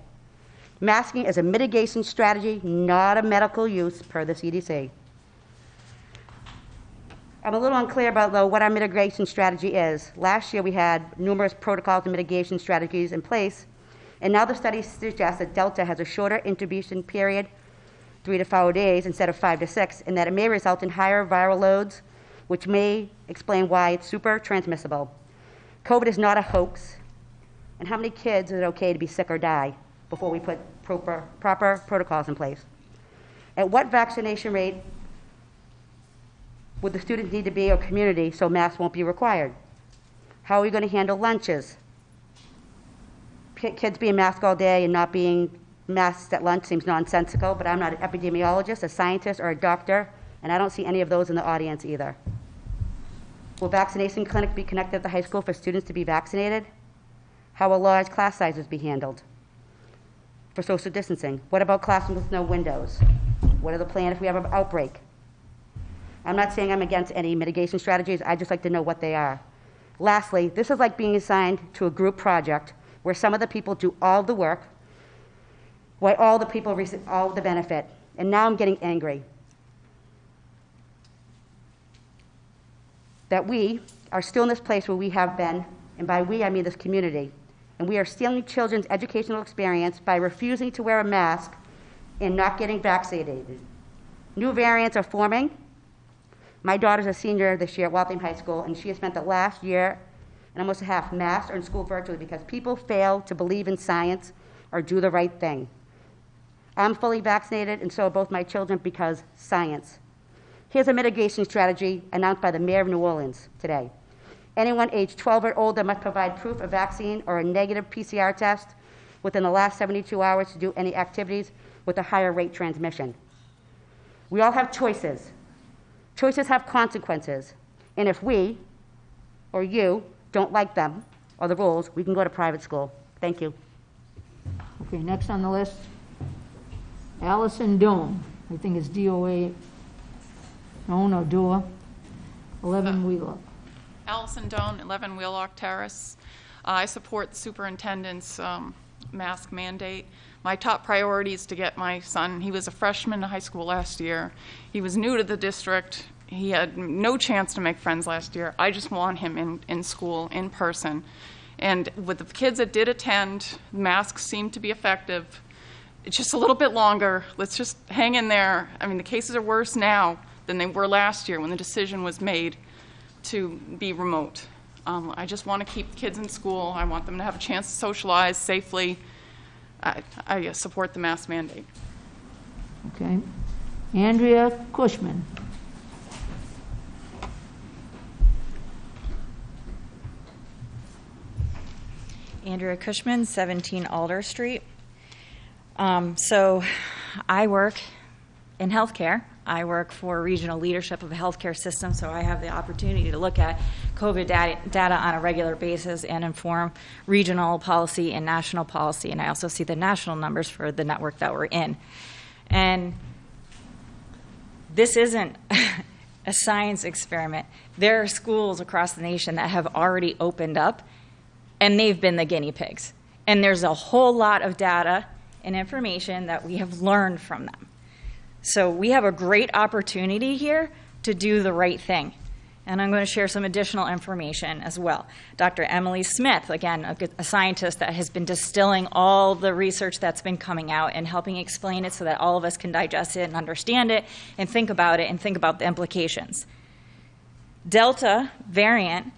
Masking is a mitigation strategy, not a medical use, per the CDC. I'm a little unclear about, though, what our mitigation strategy is. Last year, we had numerous protocols and mitigation strategies in place, and now the study suggests that Delta has a shorter incubation period, three to four days instead of five to six, and that it may result in higher viral loads, which may explain why it's super transmissible. COVID is not a hoax, and how many kids is it okay to be sick or die before we put proper, proper protocols in place? At what vaccination rate would the students need to be or community so masks won't be required? How are we going to handle lunches? Ki- Kids being masked all day and not being masked at lunch seems nonsensical, but I'm not an epidemiologist, a scientist, or a doctor, and I don't see any of those in the audience either. Will vaccination clinics be connected at the high school for students to be vaccinated? How will large class sizes be handled for social distancing? What about classrooms with no windows? What are the plans if we have an outbreak? I'm not saying I'm against any mitigation strategies, I'd just like to know what they are. Lastly, this is like being assigned to a group project where some of the people do all the work, while all the people receive all the benefit. And now I'm getting angry. That we are still in this place where we have been, and by we I mean this community, and we are stealing children's educational experience by refusing to wear a mask and not getting vaccinated. New variants are forming, my daughter's a senior this year at Waltham High School, and she has spent the last year and almost half masked or in school virtually because people fail to believe in science or do the right thing. I'm fully vaccinated, and so are both my children because science. Here's a mitigation strategy announced by the Mayor of New Orleans today. Anyone aged 12 or older must provide proof of vaccine or a negative PCR test within the last 72 hours to do any activities with a higher rate transmission. We all have choices. Choices have consequences. And if we, or you, don't like them or the rules, we can go to private school. Thank you. Okay, next on the list, Allison Doan. I think it's D-O-A, Doan or Dua, 11 Wheelock. Allison Doan, 11 Wheelock Terrace. I support the superintendent's um, mask mandate. My top priority is to get my son, he was a freshman in high school last year. He was new to the district. He had no chance to make friends last year. I just want him in, in school, in person. And with the kids that did attend, masks seemed to be effective. It's just a little bit longer. Let's just hang in there. I mean, the cases are worse now than they were last year when the decision was made to be remote. Um, I just want to keep kids in school. I want them to have a chance to socialize safely. I, I uh, support the mask mandate. Okay. Andrea Cushman. Andrea Cushman, 17 Alder Street. Um, so I work in healthcare. I work for regional leadership of a healthcare system, so I have the opportunity to look at COVID data, data on a regular basis and inform regional policy and national policy. And I also see the national numbers for the network that we're in. And this isn't (laughs) a science experiment. There are schools across the nation that have already opened up, and they've been the guinea pigs. And there's a whole lot of data and information that we have learned from them. So we have a great opportunity here to do the right thing. And I'm going to share some additional information as well. Dr. Emily Smith, again, a, a, scientist that has been distilling all the research that's been coming out and helping explain it so that all of us can digest it and understand it and think about it and think about the implications. Delta variant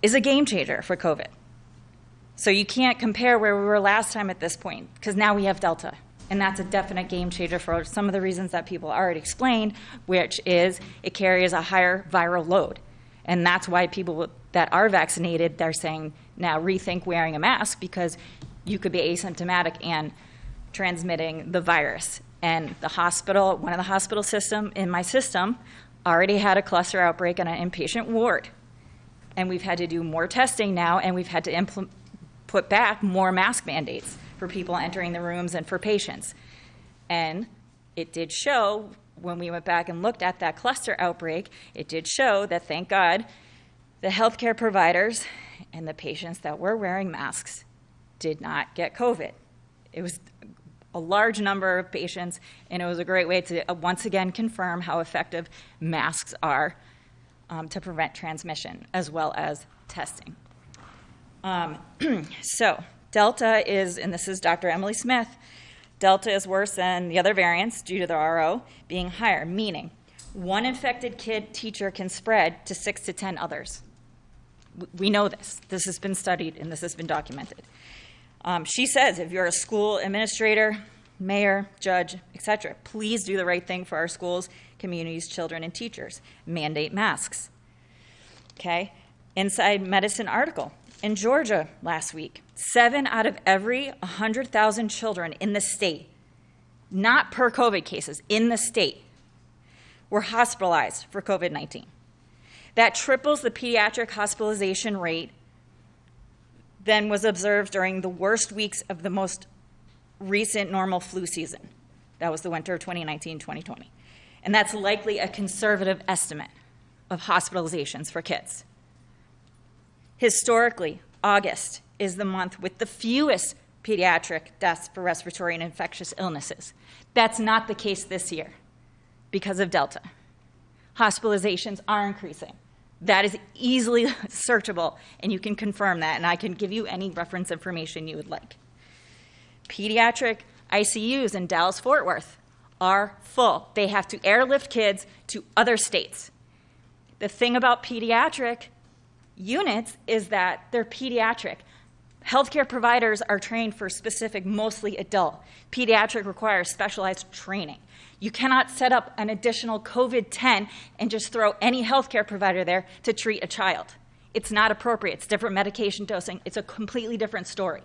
is a game changer for COVID. So you can't compare where we were last time at this point because now we have Delta. And that's a definite game changer for some of the reasons that people already explained, which is it carries a higher viral load. And that's why people that are vaccinated, they're saying now rethink wearing a mask because you could be asymptomatic and transmitting the virus. And the hospital, one of the hospital system in my system, already had a cluster outbreak on an inpatient ward. And we've had to do more testing now, and we've had to put back more mask mandates for people entering the rooms and for patients. And it did show, when we went back and looked at that cluster outbreak, it did show that, thank God, the healthcare providers and the patients that were wearing masks did not get COVID. It was a large number of patients, and it was a great way to uh, once again confirm how effective masks are um, to prevent transmission, as well as testing. Um, (clears throat) so, Delta is, and this is Dr. Emily Smith, Delta is worse than the other variants due to the R0 being higher, meaning one infected kid teacher can spread to six to 10 others. We know this. This has been studied and this has been documented. Um, she says if you're a school administrator, mayor, judge, etc., please do the right thing for our schools, communities, children, and teachers. Mandate masks. Okay? Inside Medicine article in Georgia last week, seven out of every 100,000 children in the state, not per COVID cases, in the state, were hospitalized for COVID 19. That triples the pediatric hospitalization rate than was observed during the worst weeks of the most recent normal flu season. That was the winter of 2019 2020. And that's likely a conservative estimate of hospitalizations for kids. Historically, August is the month with the fewest pediatric deaths for respiratory and infectious illnesses. That's not the case this year because of Delta. Hospitalizations are increasing. That is easily (laughs) searchable, and you can confirm that, and I can give you any reference information you would like. Pediatric ICUs in Dallas Fort Worth are full. They have to airlift kids to other states. The thing about pediatric units is that they're pediatric. Healthcare providers are trained for specific, mostly adult. Pediatric requires specialized training. You cannot set up an additional COVID 10 and just throw any healthcare provider there to treat a child. It's not appropriate. It's different medication dosing. It's a completely different story.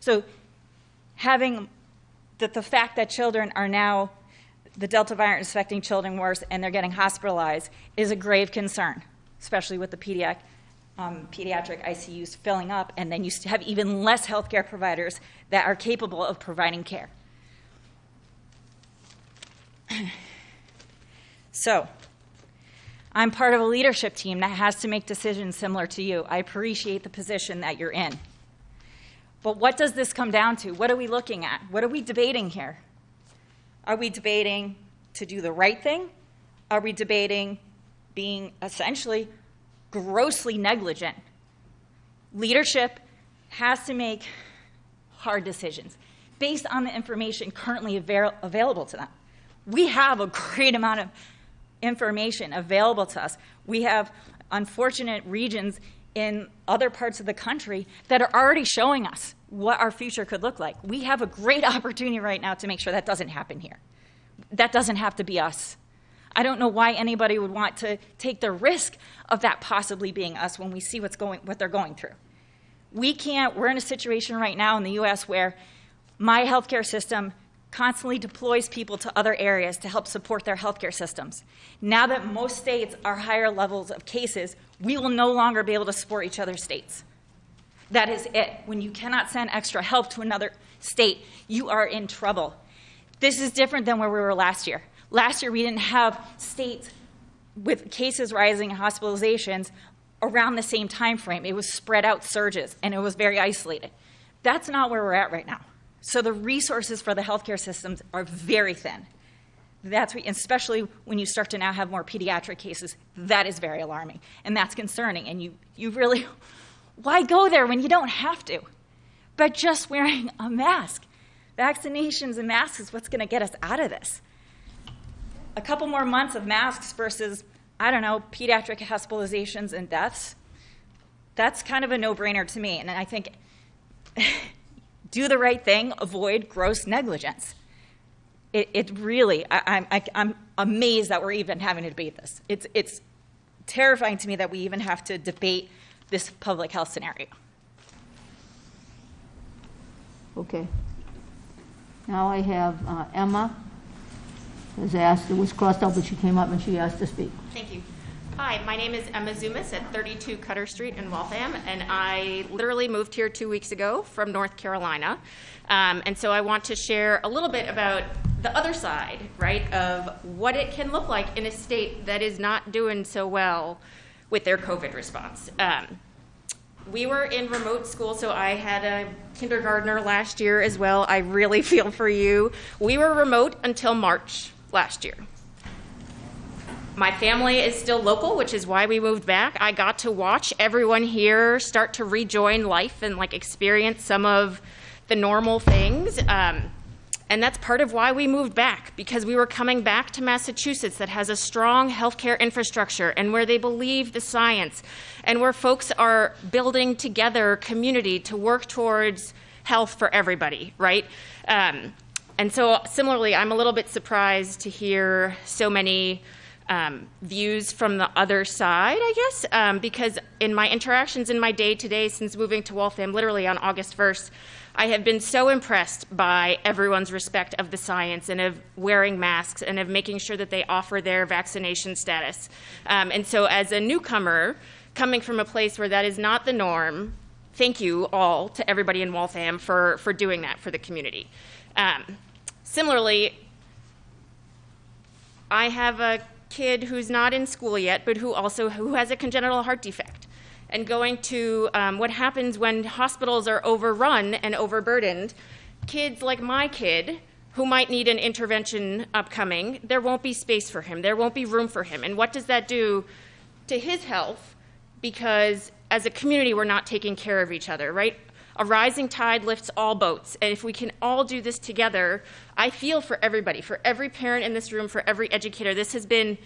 So, having the, the fact that children are now, the Delta variant is affecting children worse and they're getting hospitalized is a grave concern, especially with the pediatric, um, pediatric ICUs filling up, and then you have even less healthcare providers that are capable of providing care. (clears throat) so, I'm part of a leadership team that has to make decisions similar to you. I appreciate the position that you're in. But what does this come down to? What are we looking at? What are we debating here? Are we debating to do the right thing? Are we debating being essentially grossly negligent? Leadership has to make hard decisions based on the information currently avail- available to them. We have a great amount of information available to us. We have unfortunate regions in other parts of the country that are already showing us what our future could look like. We have a great (laughs) opportunity right now to make sure that doesn't happen here. That doesn't have to be us. I don't know why anybody would want to take the risk of that possibly being us when we see what's going, what they're going through. We can't, we're in a situation right now in the US where my healthcare system constantly deploys people to other areas to help support their healthcare systems. Now that most states are higher levels of cases, we will no longer be able to support each other's states. That is it. When you cannot send extra help to another state, you are in trouble. This is different than where we were last year. Last year, we didn't have states with cases rising and hospitalizations around the same time frame. It was spread out surges, and it was very isolated. That's not where we're at right now. So the resources for the healthcare systems are very thin. That's especially when you start to now have more pediatric cases. That is very alarming, and that's concerning. And you, you really, (laughs) why go there when you don't have to? But just wearing a mask, vaccinations and masks is what's going to get us out of this. A couple more months of masks versus, I don't know, pediatric hospitalizations and deaths. That's kind of a no-brainer to me, and I think. (laughs) do the right thing, avoid gross negligence. It, it really, I, I, I'm amazed that we're even having to debate this. It's, it's terrifying to me that we even have to debate this public health scenario. Okay. Now I have uh, Emma has asked, it was crossed out, but she came up and she asked to speak. Thank you. Hi, my name is Emma Zumas at 32 Cutter Street in Waltham, and I literally moved here two weeks ago from North Carolina. Um, and so I want to share a little bit about the other side, right, of what it can look like in a state that is not doing so well with their COVID response. Um, we were in remote school, so I had a kindergartner last year as well. I really (laughs) feel for you. We were remote until March last year. My family is still local, which is why we moved back. I got to watch everyone here start to rejoin life and like experience some of the normal things. Um, and that's part of why we moved back, because we were coming back to Massachusetts that has a strong healthcare infrastructure and where they believe the science and where folks are building together community to work towards health for everybody, right? Um, and so, similarly, I'm a little bit surprised to hear so many um, views from the other side, I guess, um, because in my interactions in my day to day since moving to Waltham, literally on August 1st, I have been so impressed by everyone's respect of the science and of wearing masks and of making sure that they offer their vaccination status. Um, and so, as a newcomer, coming from a place where that is not the norm, thank you all to everybody in Waltham for, for doing that for the community. Um, similarly, I have a kid who's not in school yet, but who also who has a congenital heart defect, and going to um, what happens when hospitals are overrun and overburdened. Kids like my kid, who might need an intervention upcoming, there won't be space for him. There won't be room for him. And what does that do to his health? Because as a community, we're not taking care of each other, right? A rising tide lifts all boats. And if we can all do this together, I feel for everybody, for every parent in this room, for every educator. This has been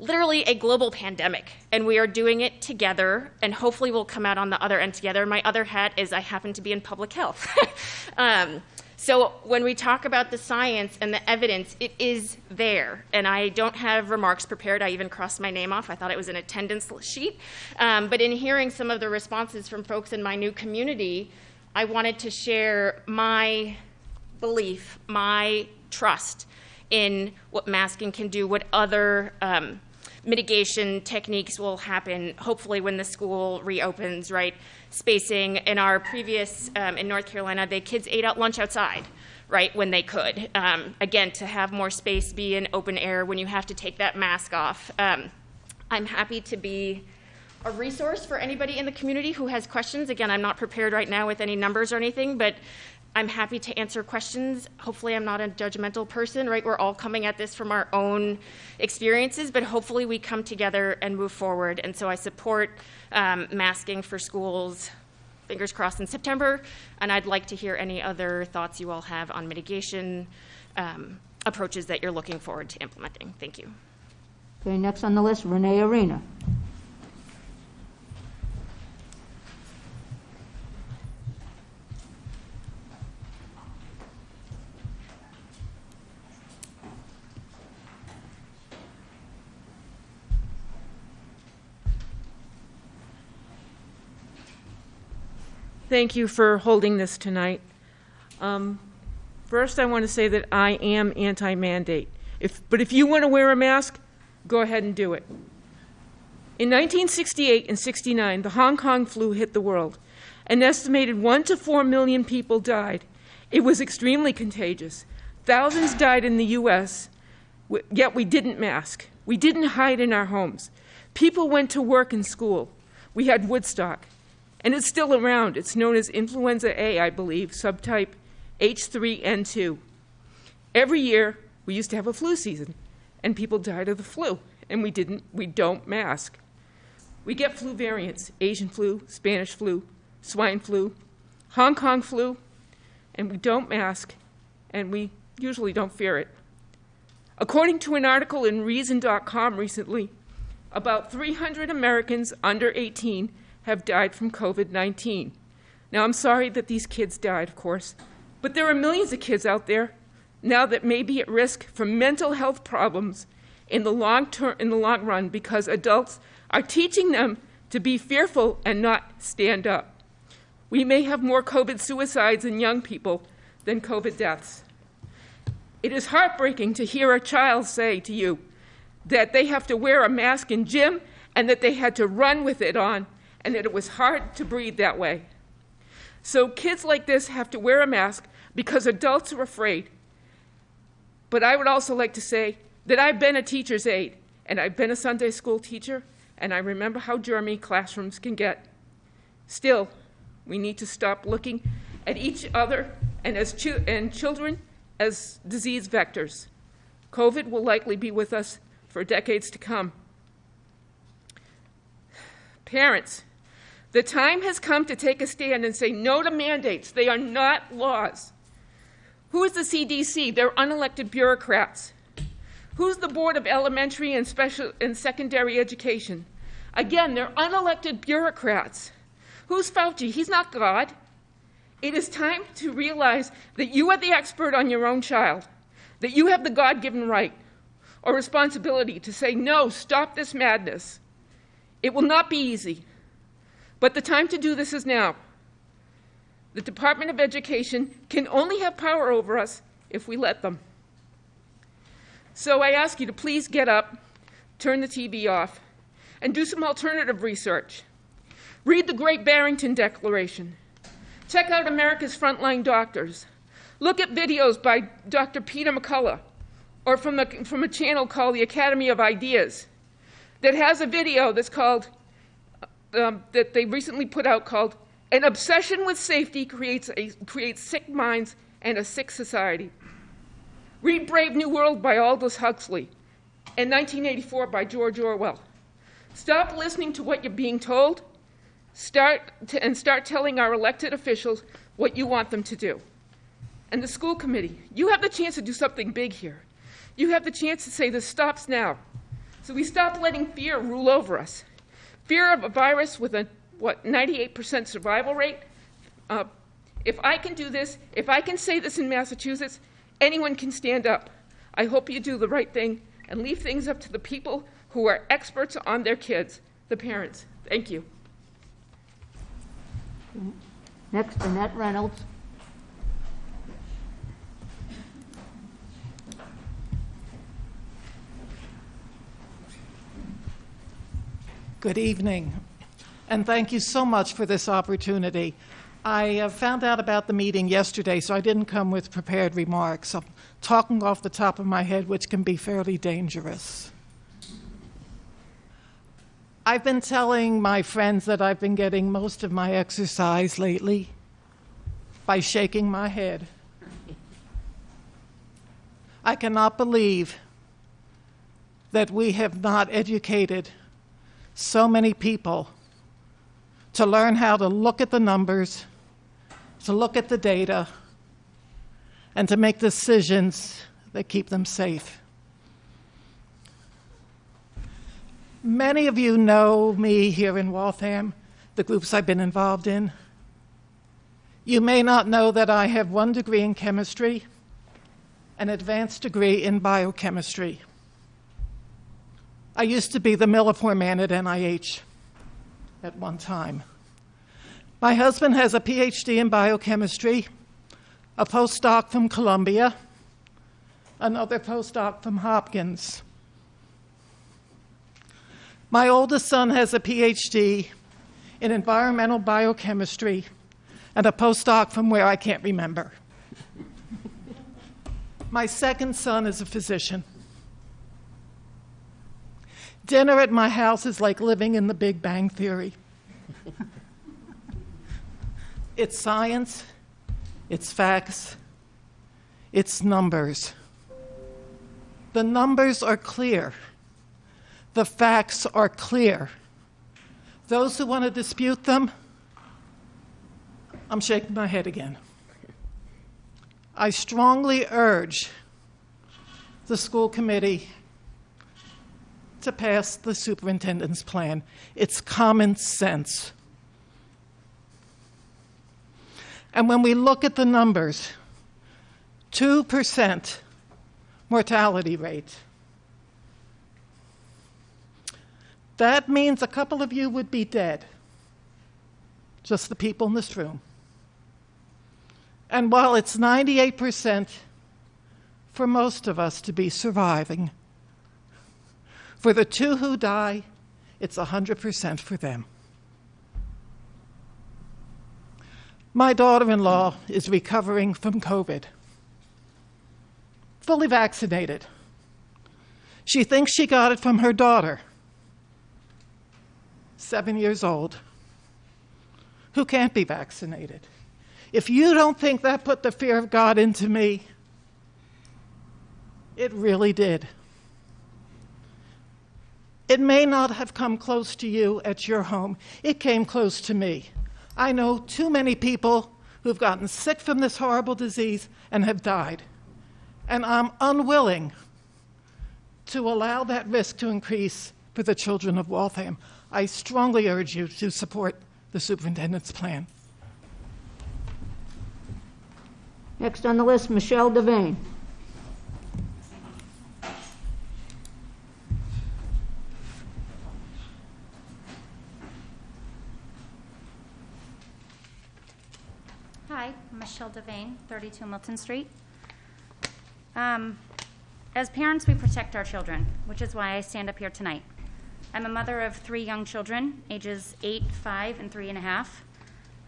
literally a global pandemic, and we are doing it together, and hopefully we'll come out on the other end together. My other hat is I happen to be in public health. (laughs) um, so when we talk about the science and the evidence, it is there. And I don't have remarks prepared. I even crossed my name off. I thought it was an attendance sheet. Um, but in hearing some of the responses from folks in my new community, I wanted to share my belief, my trust in what masking can do, what other um, mitigation techniques will happen, hopefully when the school reopens, right? Spacing. In our previous, um, in North Carolina, the kids ate out lunch outside, right, when they could. Um, again, to have more space, be in open air when you have to take that mask off. Um, I'm happy to be a resource for anybody in the community who has questions. Again, I'm not prepared right now with any numbers or anything, but I'm happy to answer questions. Hopefully, I'm not a judgmental person, right? We're all coming at this from our own experiences, but hopefully, we come together and move forward. And so, I support um, masking for schools, fingers crossed, in September. And I'd like to hear any other thoughts you all have on mitigation um, approaches that you're looking forward to implementing. Thank you. Okay, next on the list, Renee Arena. Thank you for holding this tonight. Um, first, I want to say that I am anti-mandate. If, but if you want to wear a mask, go ahead and do it. In 1968 and 69, the Hong Kong flu hit the world. An estimated 1 to 4 million people died. It was extremely contagious. Thousands died in the U.S., yet we didn't mask. We didn't hide in our homes. People went to work and school. We had Woodstock. And it's still around. It's known as influenza A, I believe, subtype H3N2. Every year, we used to have a flu season, and people died of the flu, and we didn't, we don't mask. We get flu variants Asian flu, Spanish flu, swine flu, Hong Kong flu, and we don't mask, and we usually don't fear it. According to an article in Reason.com recently, about 300 Americans under 18 have died from COVID 19. Now, I'm sorry that these kids died, of course, but there are millions of kids out there now that may be at risk from mental health problems in the long term in the long run because adults are teaching them to be fearful and not stand up. We may have more COVID suicides in young people than COVID deaths. It is heartbreaking to hear a child say to you that they have to wear a mask in gym and that they had to run with it on and that it was hard to breathe that way. So kids like this have to wear a mask because adults are afraid. But I would also like to say that I've been a teacher's aide, and I've been a Sunday school teacher, and I remember how germy classrooms can get. Still, we need to stop looking at each other and as and children as disease vectors. COVID will likely be with us for decades to come. (sighs) Parents, the time has come to take a stand and say no to mandates. They are not laws. Who is the CDC? They're unelected bureaucrats. Who's the Board of Elementary and Special and Secondary Education? Again, they're unelected bureaucrats. Who's Fauci? He's not God. It is time to realize that you are the expert on your own child, that you have the God given right or responsibility to say, no, stop this madness. It will not be easy. But the time to do this is now. The Department of Education can only have power over us if we let them. So I ask you to please get up, turn the TV off, and do some alternative research. Read the Great Barrington Declaration. Check out America's Frontline Doctors. Look at videos by Dr. Peter McCullough or from, the, from a channel called the Academy of Ideas that has a video that's called um, that they recently put out called An Obsession with Safety Creates, a, creates Sick Minds and a Sick Society. Read Brave New World by Aldous Huxley and 1984 by George Orwell. Stop listening to what you're being told start to, and start telling our elected officials what you want them to do. And the school committee, you have the chance to do something big here. You have the chance to say this stops now. so we stop letting fear rule over us. Fear of a virus with a, what, 98% survival rate? Uh, if I can do this, if I can say this in Massachusetts, anyone can stand up. I hope you do the right thing and leave things up to the people who are experts on their kids, the parents. Thank you. Next, Annette Reynolds. Good evening, and thank you so much for this opportunity. I uh, found out about the meeting yesterday, so I didn't come with prepared remarks. I'm talking off the top of my head, which can be fairly dangerous. I've been telling my friends that I've been getting most of my exercise lately by shaking my head. I cannot believe that we have not educated so many people to learn how to look at the numbers, to look at the data, and to make decisions that keep them safe. Many of you know me here in Waltham, the groups I've been involved in. You may not know that I have one degree in chemistry, an advanced degree in biochemistry. I used to be the Millipore man at NIH at one time. My husband has a PhD in biochemistry, a postdoc from Columbia, another postdoc from Hopkins. My oldest son has a PhD in environmental biochemistry and a postdoc from where I can't remember. (laughs) My second son is a physician. Dinner at my house is like living in the Big Bang Theory. it's science, it's facts, it's numbers. The numbers are clear. The facts are clear. Those who want to dispute them, I'm shaking my head again. I strongly urge the school committee to pass the superintendent's plan. It's common sense. And when we look at the numbers, 2% mortality rate. That means a couple of you would be dead, just the people in this room. And while it's 98% for most of us to be surviving, for the two who die, it's 100% for them. My daughter in law is recovering from COVID, fully vaccinated. She thinks she got it from her daughter, seven years old, who can't be vaccinated. If you don't think that put the fear of God into me, it really did. It may not have come close to you at your home, it came close to me. I know too many people who've gotten sick from this horrible disease and have died. And I'm unwilling to allow that risk to increase for the children of Waltham. I strongly urge you to support the superintendent's plan. Next on the list, Michelle Devane. Hi, I'm Michelle Devane, 32 Milton Street. Um, as parents, we protect our children, which is why I stand up here tonight. I'm a mother of three young children, ages eight, five, and three and a half.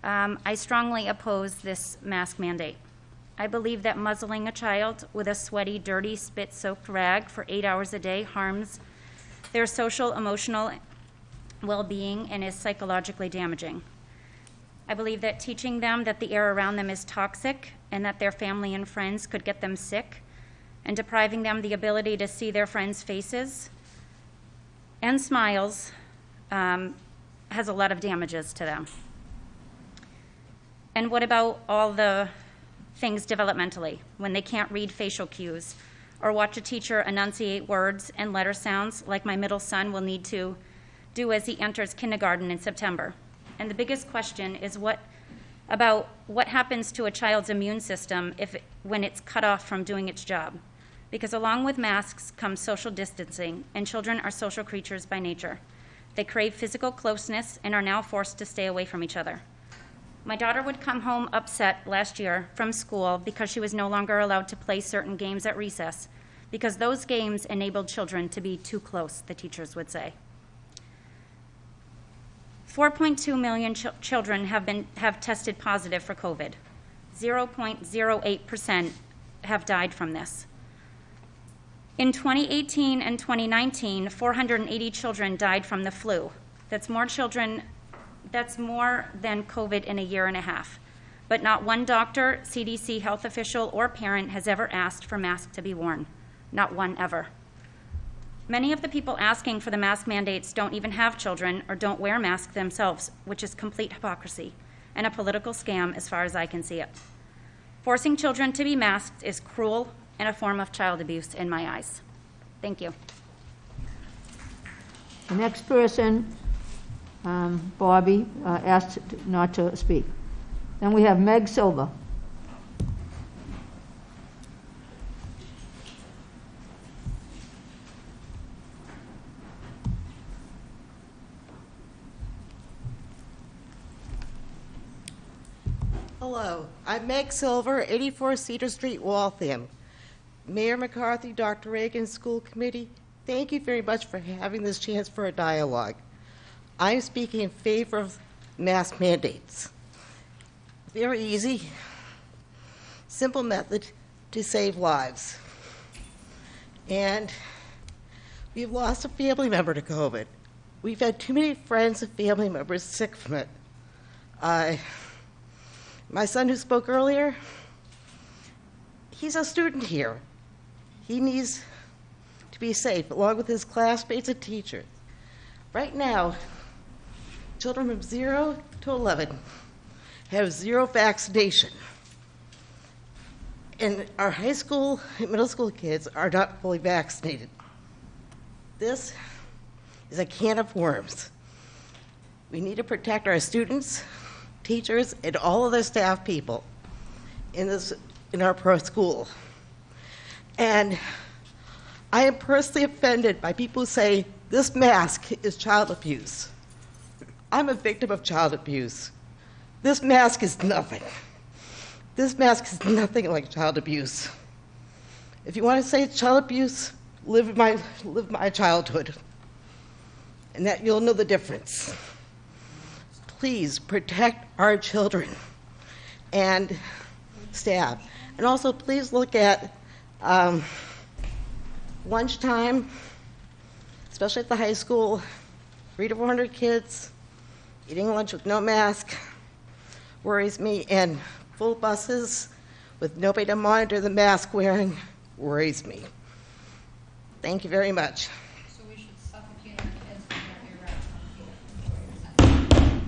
Um, I strongly oppose this mask mandate. I believe that muzzling a child with a sweaty, dirty, spit soaked rag for eight hours a day harms their social, emotional well being and is psychologically damaging. I believe that teaching them that the air around them is toxic and that their family and friends could get them sick, and depriving them the ability to see their friends' faces and smiles um, has a lot of damages to them. And what about all the things developmentally when they can't read facial cues or watch a teacher enunciate words and letter sounds like my middle son will need to do as he enters kindergarten in September. And the biggest question is what about what happens to a child's immune system if when it's cut off from doing its job. Because along with masks comes social distancing, and children are social creatures by nature. They crave physical closeness and are now forced to stay away from each other. My daughter would come home upset last year from school because she was no longer allowed to play certain games at recess, because those games enabled children to be too close, the teachers would say. 4.2 million ch- children have, been, have tested positive for COVID. 0.08% have died from this. In 2018 and 2019, 480 children died from the flu. That's more children, that's more than COVID in a year and a half. But not one doctor, CDC health official, or parent has ever asked for masks to be worn. Not one ever. Many of the people asking for the mask mandates don't even have children or don't wear masks themselves, which is complete hypocrisy and a political scam as far as I can see it. Forcing children to be masked is cruel and a form of child abuse in my eyes. Thank you. The next person, um, Bobby, uh, asked not to speak. Then we have Meg Silva. Hello, I'm Meg Silver, 84 Cedar Street, Waltham. Mayor McCarthy, Dr. Reagan, School Committee, thank you very much for having this chance for a dialogue. I'm speaking in favor of mask mandates. Very easy, simple method to save lives. And we've lost a family member to COVID. We've had too many friends and family members sick from it. Uh, my son who spoke earlier, he's a student here. He needs to be safe, along with his classmates and teachers. Right now, children from 0 to 11 have zero vaccination. And our high school and middle school kids are not fully vaccinated. This is a can of worms. We need to protect our students, teachers, and all of the staff people in this in our pro school. And I am personally offended by people who say this mask is child abuse. I'm a victim of child abuse. This mask is nothing. This mask is nothing like child abuse. If you want to say it's child abuse, live my, live my childhood, and that you'll know the difference. Please protect our children and staff. And also, please look at um, lunchtime, especially at the high school, three to 400 kids eating lunch with no mask worries me, and full buses with nobody to monitor the mask wearing worries me. Thank you very much.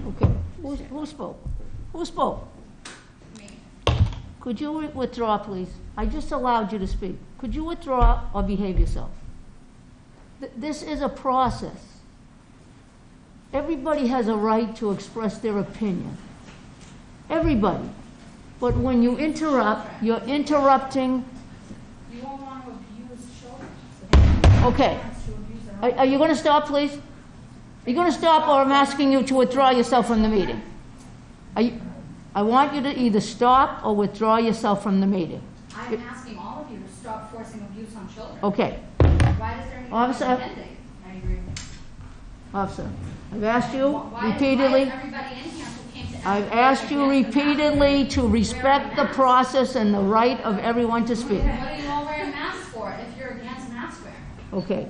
Okay, who, who spoke? Who spoke? Me. Could you withdraw, please? I just allowed you to speak. Could you withdraw or behave yourself? Th- This is a process. Everybody has a right to express their opinion. Everybody. But when you interrupt, you're interrupting. You won't want to abuse children. Okay. Are, are you going to stop, please? Are you going to stop, or I'm asking you to withdraw yourself from the meeting? You, I want you to either stop or withdraw yourself from the meeting. I'm asking all of you to stop forcing abuse on children. Okay. Why does there need Officer. I agree. Officer, I've asked you Why- repeatedly. Why is everybody in here who came to I've asked you against the mask? repeatedly to respect the process and the right of everyone to speak. What are you all wearing masks for if you're against mask wearing? Okay.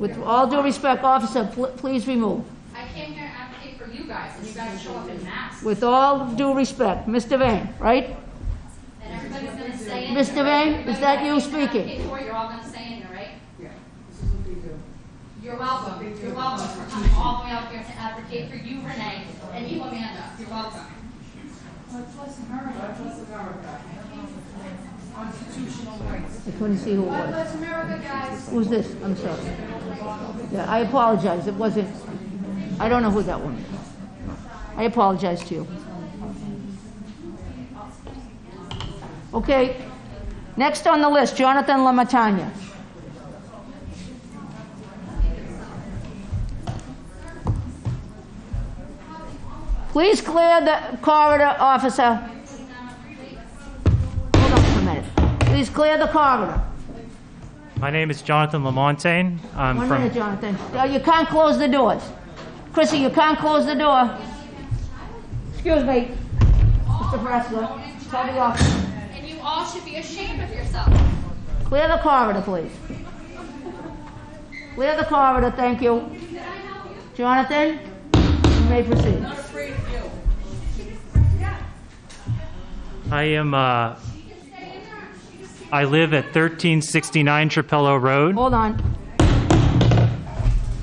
With all due respect, officer, pl- please remove. I came here to advocate for you guys, and you guys show up in masks. With all due respect, Mr. Vane, right? And everybody's gonna say in Mr. here, Vane, everybody is that you came to speaking? advocate for, You're all gonna say in here, right? Yeah, this is what they do. You're welcome, you're welcome for coming all the way out here to advocate for you, Renee, and you, Amanda, you're welcome. God bless America. God bless America. I couldn't see who it was. Who's this? I'm sorry. Yeah, I apologize. It wasn't, I don't know who that one is. I apologize to you. Okay, next on the list, Jonathan Lamatanya. Please clear the corridor, officer. Please clear the corridor. My name is Jonathan Lamontagne. I'm One from. minute, Jonathan. Uh, You can't close the doors. Chrissy, you can't close the door. Excuse me, Mr. Pressler. Tell the officer. And you all should be ashamed of yourself. Clear the corridor, please. Clear the corridor, thank you. Jonathan, you may proceed. I am. Uh, I live at 1369 Trapello Road. Hold on.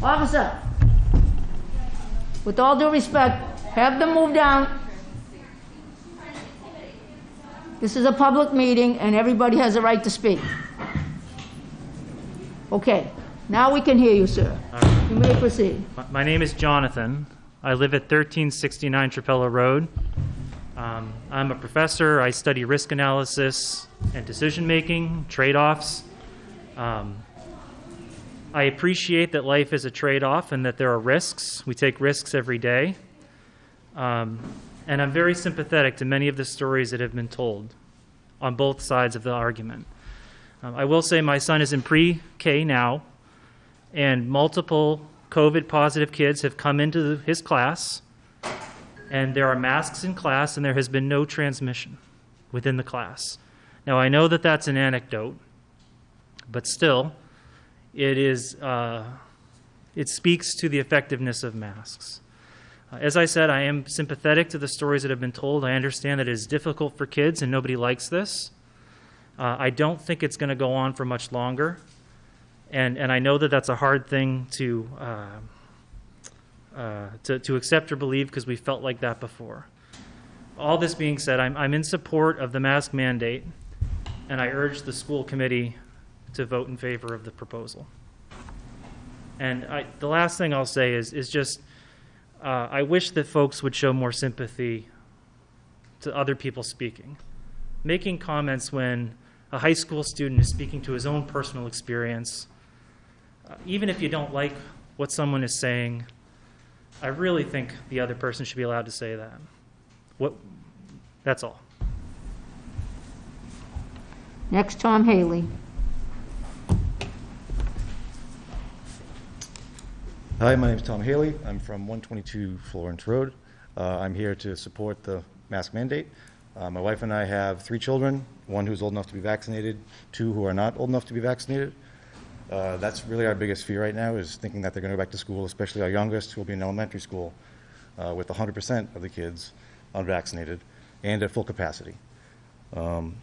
Officer, with all due respect, have them move down. This is a public meeting and everybody has a right to speak. Okay, now we can hear you, sir. You may proceed. My- My name is Jonathan. I live at 1369 Trapello Road. Um, I'm a professor. I study risk analysis and decision making, trade offs. Um, I appreciate that life is a trade off and that there are risks. We take risks every day. Um, and I'm very sympathetic to many of the stories that have been told on both sides of the argument. Um, I will say my son is in pre K now, and multiple COVID positive kids have come into his class, and there are masks in class, and there has been no transmission within the class. Now, I know that that's an anecdote, but still, it is, uh, it speaks to the effectiveness of masks. Uh, As I said, I am sympathetic to the stories that have been told. I understand that it is difficult for kids and nobody likes this. Uh, I don't think it's going to go on for much longer. And, and I know that that's a hard thing to, uh, to, to accept or believe because we felt like that before. All this being said, I'm, I'm in support of the mask mandate, and I urge the school committee to vote in favor of the proposal. And I, the last thing I'll say is, is just uh, I wish that folks would show more sympathy to other people speaking. Making comments when a high school student is speaking to his own personal experience, uh, even if you don't like what someone is saying, I really think the other person should be allowed to say that. What, that's all. Next, Tom Haley. Hi, my name is Tom Haley. I'm from 122 Florence Road. Uh, I'm here to support the mask mandate. Uh, my wife and I have three children, one who's old enough to be vaccinated, two who are not old enough to be vaccinated. Uh, that's really our biggest fear right now is thinking that they're going to go back to school, especially our youngest, who will be in elementary school uh, with 100% of the kids unvaccinated and at full capacity. Um,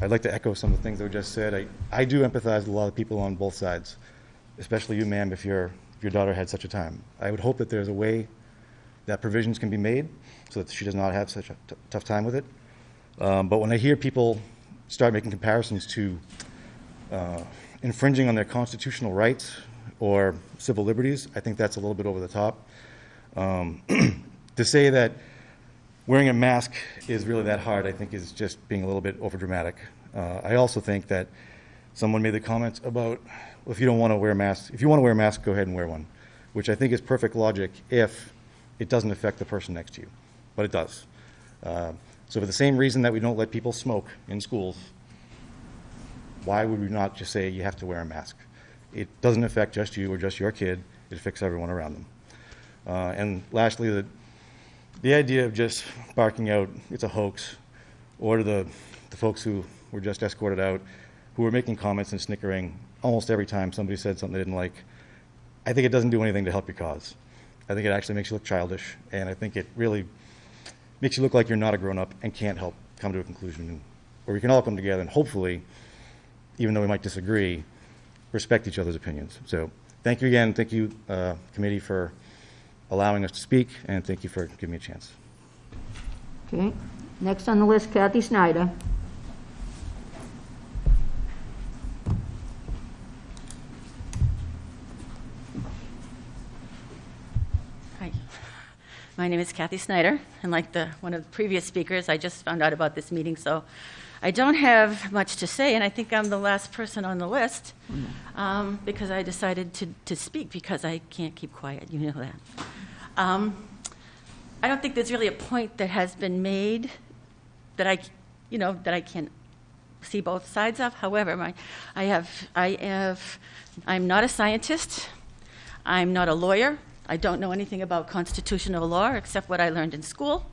I'd like to echo some of the things that were just said. I, I do empathize with a lot of people on both sides, especially you, ma'am, if, your if your daughter had such a time. I would hope that there's a way that provisions can be made so that she does not have such a t- tough time with it. Um, but when I hear people start making comparisons to uh, infringing on their constitutional rights or civil liberties, I think that's a little bit over the top. Um, (clears throat) to say that wearing a mask is really that hard, I think, is just being a little bit overdramatic. Uh, I also think that someone made the comment about well, if you don't want to wear a mask, if you want to wear a mask, go ahead and wear one, which I think is perfect logic if it doesn't affect the person next to you, but it does. Uh, so, for the same reason that we don't let people smoke in schools, why would we not just say you have to wear a mask? It doesn't affect just you or just your kid, it affects everyone around them. Uh, and lastly, the, the idea of just barking out, it's a hoax, or to the, the folks who were just escorted out, who were making comments and snickering almost every time somebody said something they didn't like, I think it doesn't do anything to help your cause. I think it actually makes you look childish, and I think it really makes you look like you're not a grown up and can't help come to a conclusion. Or we can all come together and hopefully, even though we might disagree, respect each other's opinions. So thank you again. Thank you, uh, committee, for allowing us to speak, and thank you for giving me a chance. Okay. Next on the list, Kathy Snyder. Hi. My name is Kathy Snyder, and like the, one of the previous speakers, I just found out about this meeting, so I don't have much to say, and I think I'm the last person on the list um, because I decided to, to speak because I can't keep quiet. You know that. Um, I don't think there's really a point that has been made that I, you know, that I can see both sides of. However, my, I have, I have, I'm not a scientist. I'm not a lawyer. I don't know anything about constitutional law except what I learned in school.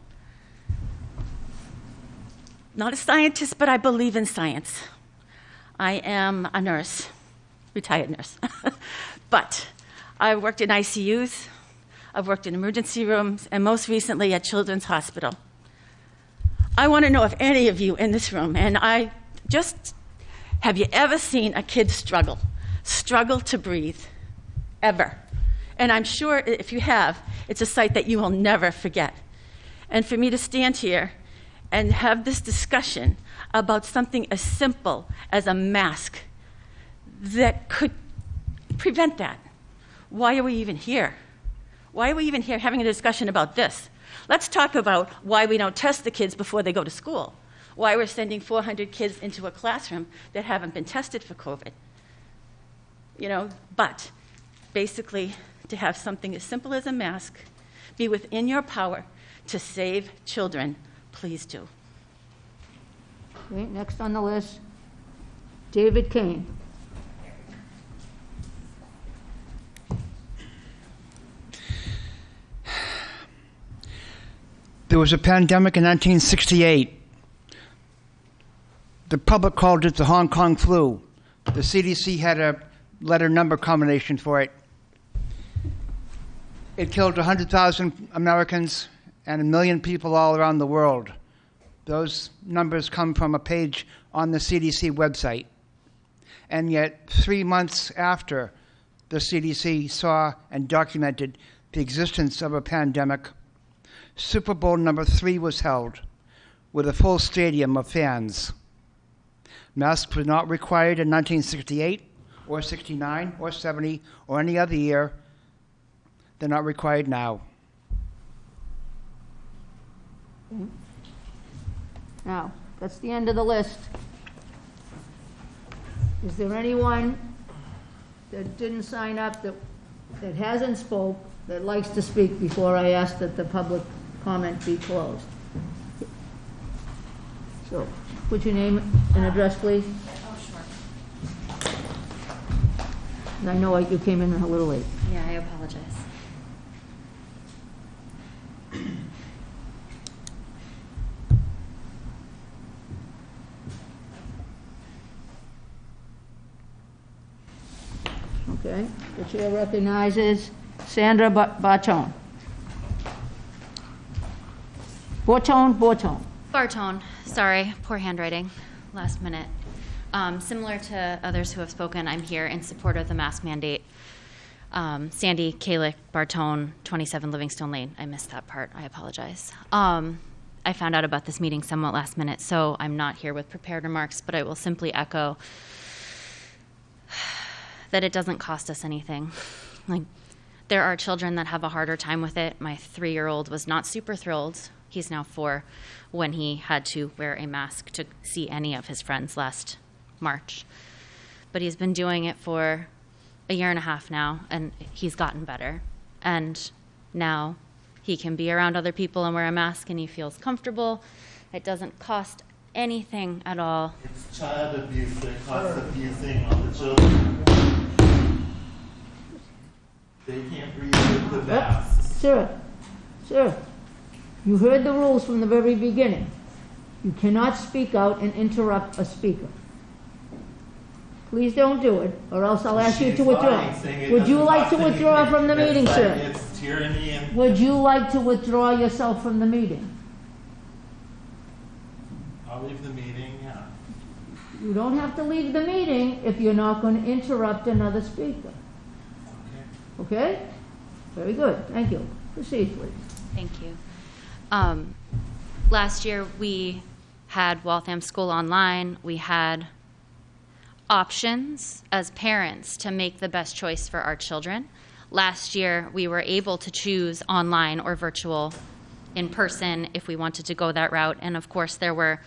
Not a scientist, but I believe in science. I am a nurse, retired nurse. (laughs) but I've worked in ICUs, I've worked in emergency rooms, and most recently at Children's Hospital. I want to know if any of you in this room, and I just have you ever seen a kid struggle? Struggle to breathe? Ever? And I'm sure if you have, it's a sight that you will never forget. And for me to stand here and have this discussion about something as simple as a mask that could prevent that, why are we even here? Why are we even here having a discussion about this? Let's talk about why we don't test the kids before they go to school, why we're sending 400 kids into a classroom that haven't been tested for COVID. You know, but basically, to have something as simple as a mask be within your power to save children, please do. Okay, next on the list, David Kane. There was a pandemic in 1968. The public called it the Hong Kong flu. The CDC had a letter number combination for it. It killed 100,000 Americans and a million people all around the world. Those numbers come from a page on the CDC website. And yet, three months after the CDC saw and documented the existence of a pandemic, Super Bowl number three was held with a full stadium of fans. Masks were not required in 1968 or 69 or 70 or any other year. They're not required now. Now, that's the end of the list. Is there anyone that didn't sign up, that, that hasn't spoke, that likes to speak before I ask that the public comment be closed? So, put your name and address, please. Oh, and I know you came in a little late. Yeah, I apologize. Okay, the chair recognizes Sandra Ba- Bartone. Bortone, Bortone. Bartone, sorry, poor handwriting, last minute. Um, similar to others who have spoken, I'm here in support of the mask mandate. Um, Sandy Kalick, Bartone, 27 Livingstone Lane. I missed that part. I apologize. Um, I found out about this meeting somewhat last minute, so I'm not here with prepared remarks, but I will simply echo that it doesn't cost us anything. Like, there are children that have a harder time with it. My three year old was not super thrilled. He's now four when he had to wear a mask to see any of his friends last March. But he's been doing it for a year and a half now, and he's gotten better. And now he can be around other people and wear a mask, and he feels comfortable. It doesn't cost anything at all. It's child abuse that costs abusing on the children. They can't with the masks. Sir, sir, you heard the rules from the very beginning. You cannot speak out and interrupt a speaker. Please don't do it, or else I'll ask you to withdraw. lying, saying it Would you like to withdraw from the meeting, sir? It's tyranny and Would you like to withdraw yourself from the meeting? I'll leave the meeting, yeah. You don't have to leave the meeting if you're not going to interrupt another speaker. Okay? Very good, thank you. Proceed, please. Thank you. Um, last year, we had Waltham School Online. We had options as parents to make the best choice for our children. Last year, we were able to choose online or virtual in person if we wanted to go that route. And of course, there were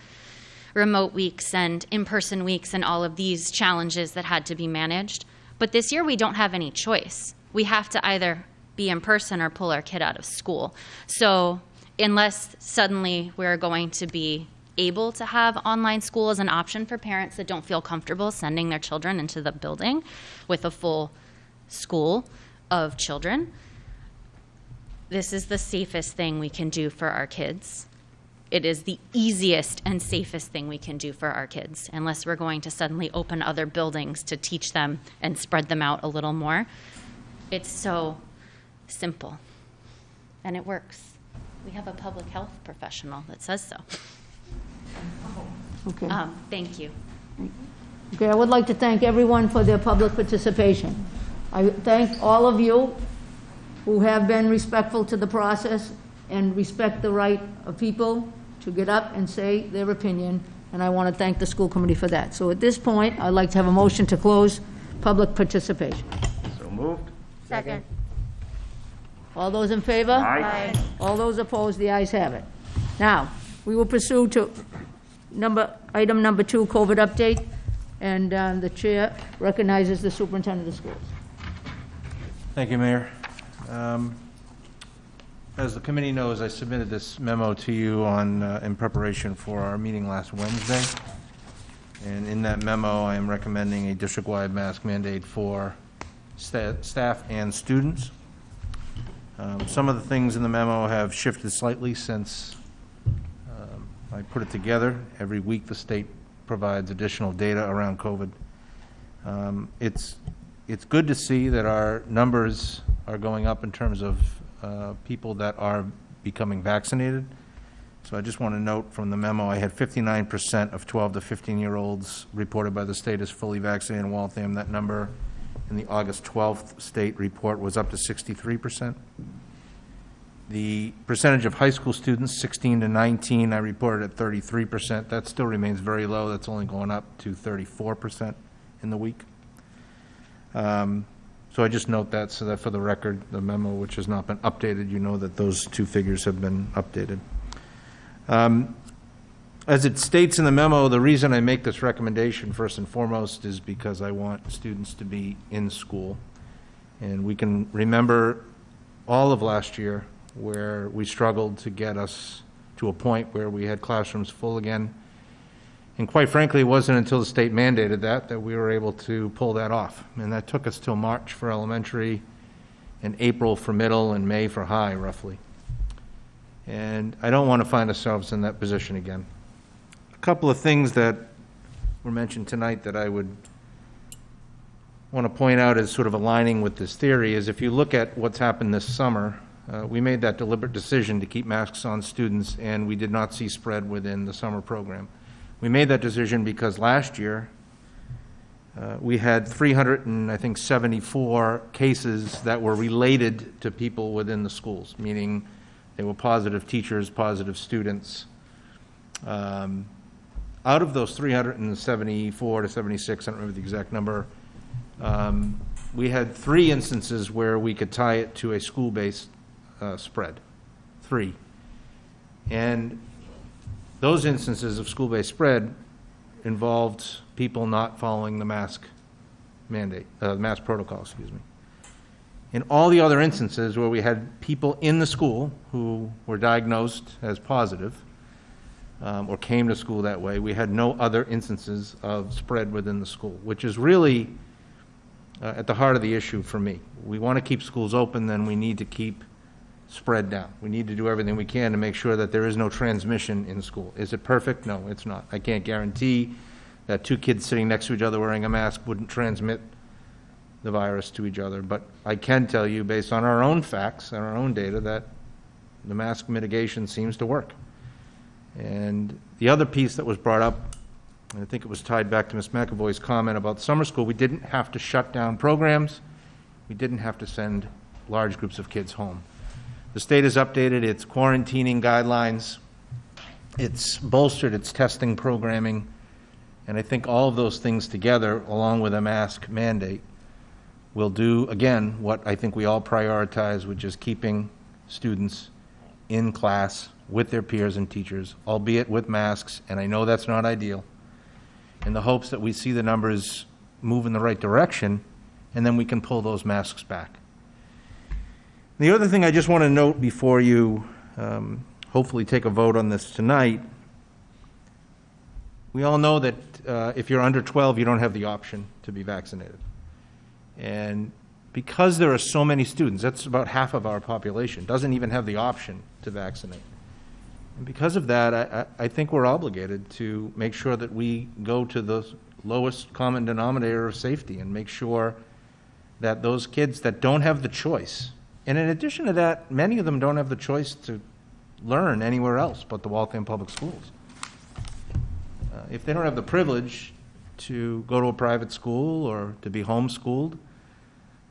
remote weeks and in person weeks and all of these challenges that had to be managed. But this year, we don't have any choice. We have to either be in person or pull our kid out of school. So, unless suddenly we're going to be able to have online school as an option for parents that don't feel comfortable sending their children into the building with a full school of children, this is the safest thing we can do for our kids. It is the easiest and safest thing we can do for our kids, unless we're going to suddenly open other buildings to teach them and spread them out a little more. It's so simple, and it works. We have a public health professional that says so. Okay. Um, thank you. Okay, I would like to thank everyone for their public participation. I thank all of you who have been respectful to the process and respect the right of people to get up and say their opinion, and I want to thank the school committee for that. So at this point, I'd like to have a motion to close public participation. So moved. Second. All those in favor? Aye. Aye. All those opposed, the ayes have it. Now, we will pursue to number, item number two, COVID update, and uh, the chair recognizes the superintendent of schools. Thank you, Mayor. Um, As the committee knows, I submitted this memo to you on, uh, in preparation for our meeting last Wednesday. And in that memo, I am recommending a district-wide mask mandate for sta- staff and students. Um, Some of the things in the memo have shifted slightly since um, I put it together. Every week, the state provides additional data around COVID. Um, It's, it's good to see that our numbers are going up in terms of uh, people that are becoming vaccinated. So I just want to note from the memo, I had 59% of 12 to 15-year-olds reported by the state as fully vaccinated in Waltham. That number in the August 12th state report was up to 63%. The percentage of high school students, 16 to 19, I reported at 33%. That still remains very low. That's only going up to 34% in the week. Um, So I just note that, so that for the record, the memo, which has not been updated, you know that those two figures have been updated. Um, As it states in the memo, the reason I make this recommendation, first and foremost, is because I want students to be in school. And we can remember all of last year where we struggled to get us to a point where we had classrooms full again. And quite frankly, it wasn't until the state mandated that that we were able to pull that off. And that took us till March for elementary, and April for middle, and May for high, roughly. And I don't want to find ourselves in that position again. Couple of things that were mentioned tonight that I would want to point out as sort of aligning with this theory is if you look at what's happened this summer, uh, we made that deliberate decision to keep masks on students, and we did not see spread within the summer program. We made that decision because last year, uh, we had 300 and I think 74 cases that were related to people within the schools, meaning they were positive teachers, positive students. Um, Out of those 374 to 76, I don't remember the exact number, um, we had three instances where we could tie it to a school-based uh, spread. Three. And those instances of school-based spread involved people not following the mask mandate, uh, mask protocol, excuse me. In all the other instances where we had people in the school who were diagnosed as positive, um, or came to school that way, we had no other instances of spread within the school, which is really uh, at the heart of the issue for me. We want to keep schools open, then we need to keep spread down. We need to do everything we can to make sure that there is no transmission in school. Is it perfect? No, it's not. I can't guarantee that two kids sitting next to each other wearing a mask wouldn't transmit the virus to each other, but I can tell you, based on our own facts and our own data, that the mask mitigation seems to work. And the other piece that was brought up, and I think it was tied back to Ms. McAvoy's comment about summer school, we didn't have to shut down programs. We didn't have to send large groups of kids home. The state has updated its quarantining guidelines. It's bolstered its testing programming. And I think all of those things together, along with a mask mandate, we'll do, again, what I think we all prioritize, which is keeping students in class with their peers and teachers, albeit with masks, and I know that's not ideal, in the hopes that we see the numbers move in the right direction, and then we can pull those masks back. The other thing I just want to note before you um, hopefully take a vote on this tonight, we all know that uh, if you're under 12, you don't have the option to be vaccinated. And because there are so many students, that's about half of our population, doesn't even have the option to vaccinate. And because of that, I, I think we're obligated to make sure that we go to the lowest common denominator of safety and make sure that those kids that don't have the choice, and in addition to that, many of them don't have the choice to learn anywhere else but the Waltham Public Schools. Uh, If they don't have the privilege to go to a private school or to be homeschooled,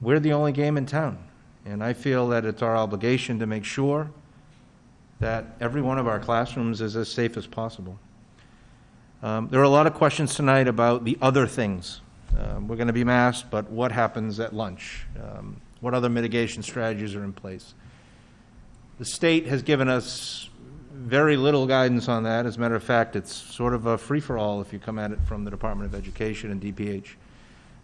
we're the only game in town. And I feel that it's our obligation to make sure that every one of our classrooms is as safe as possible. Um, There are a lot of questions tonight about the other things. Um, We're going to be masked, but what happens at lunch? Um, What other mitigation strategies are in place? The state has given us very little guidance on that. As a matter of fact, it's sort of a free-for-all if you come at it from the Department of Education and DPH.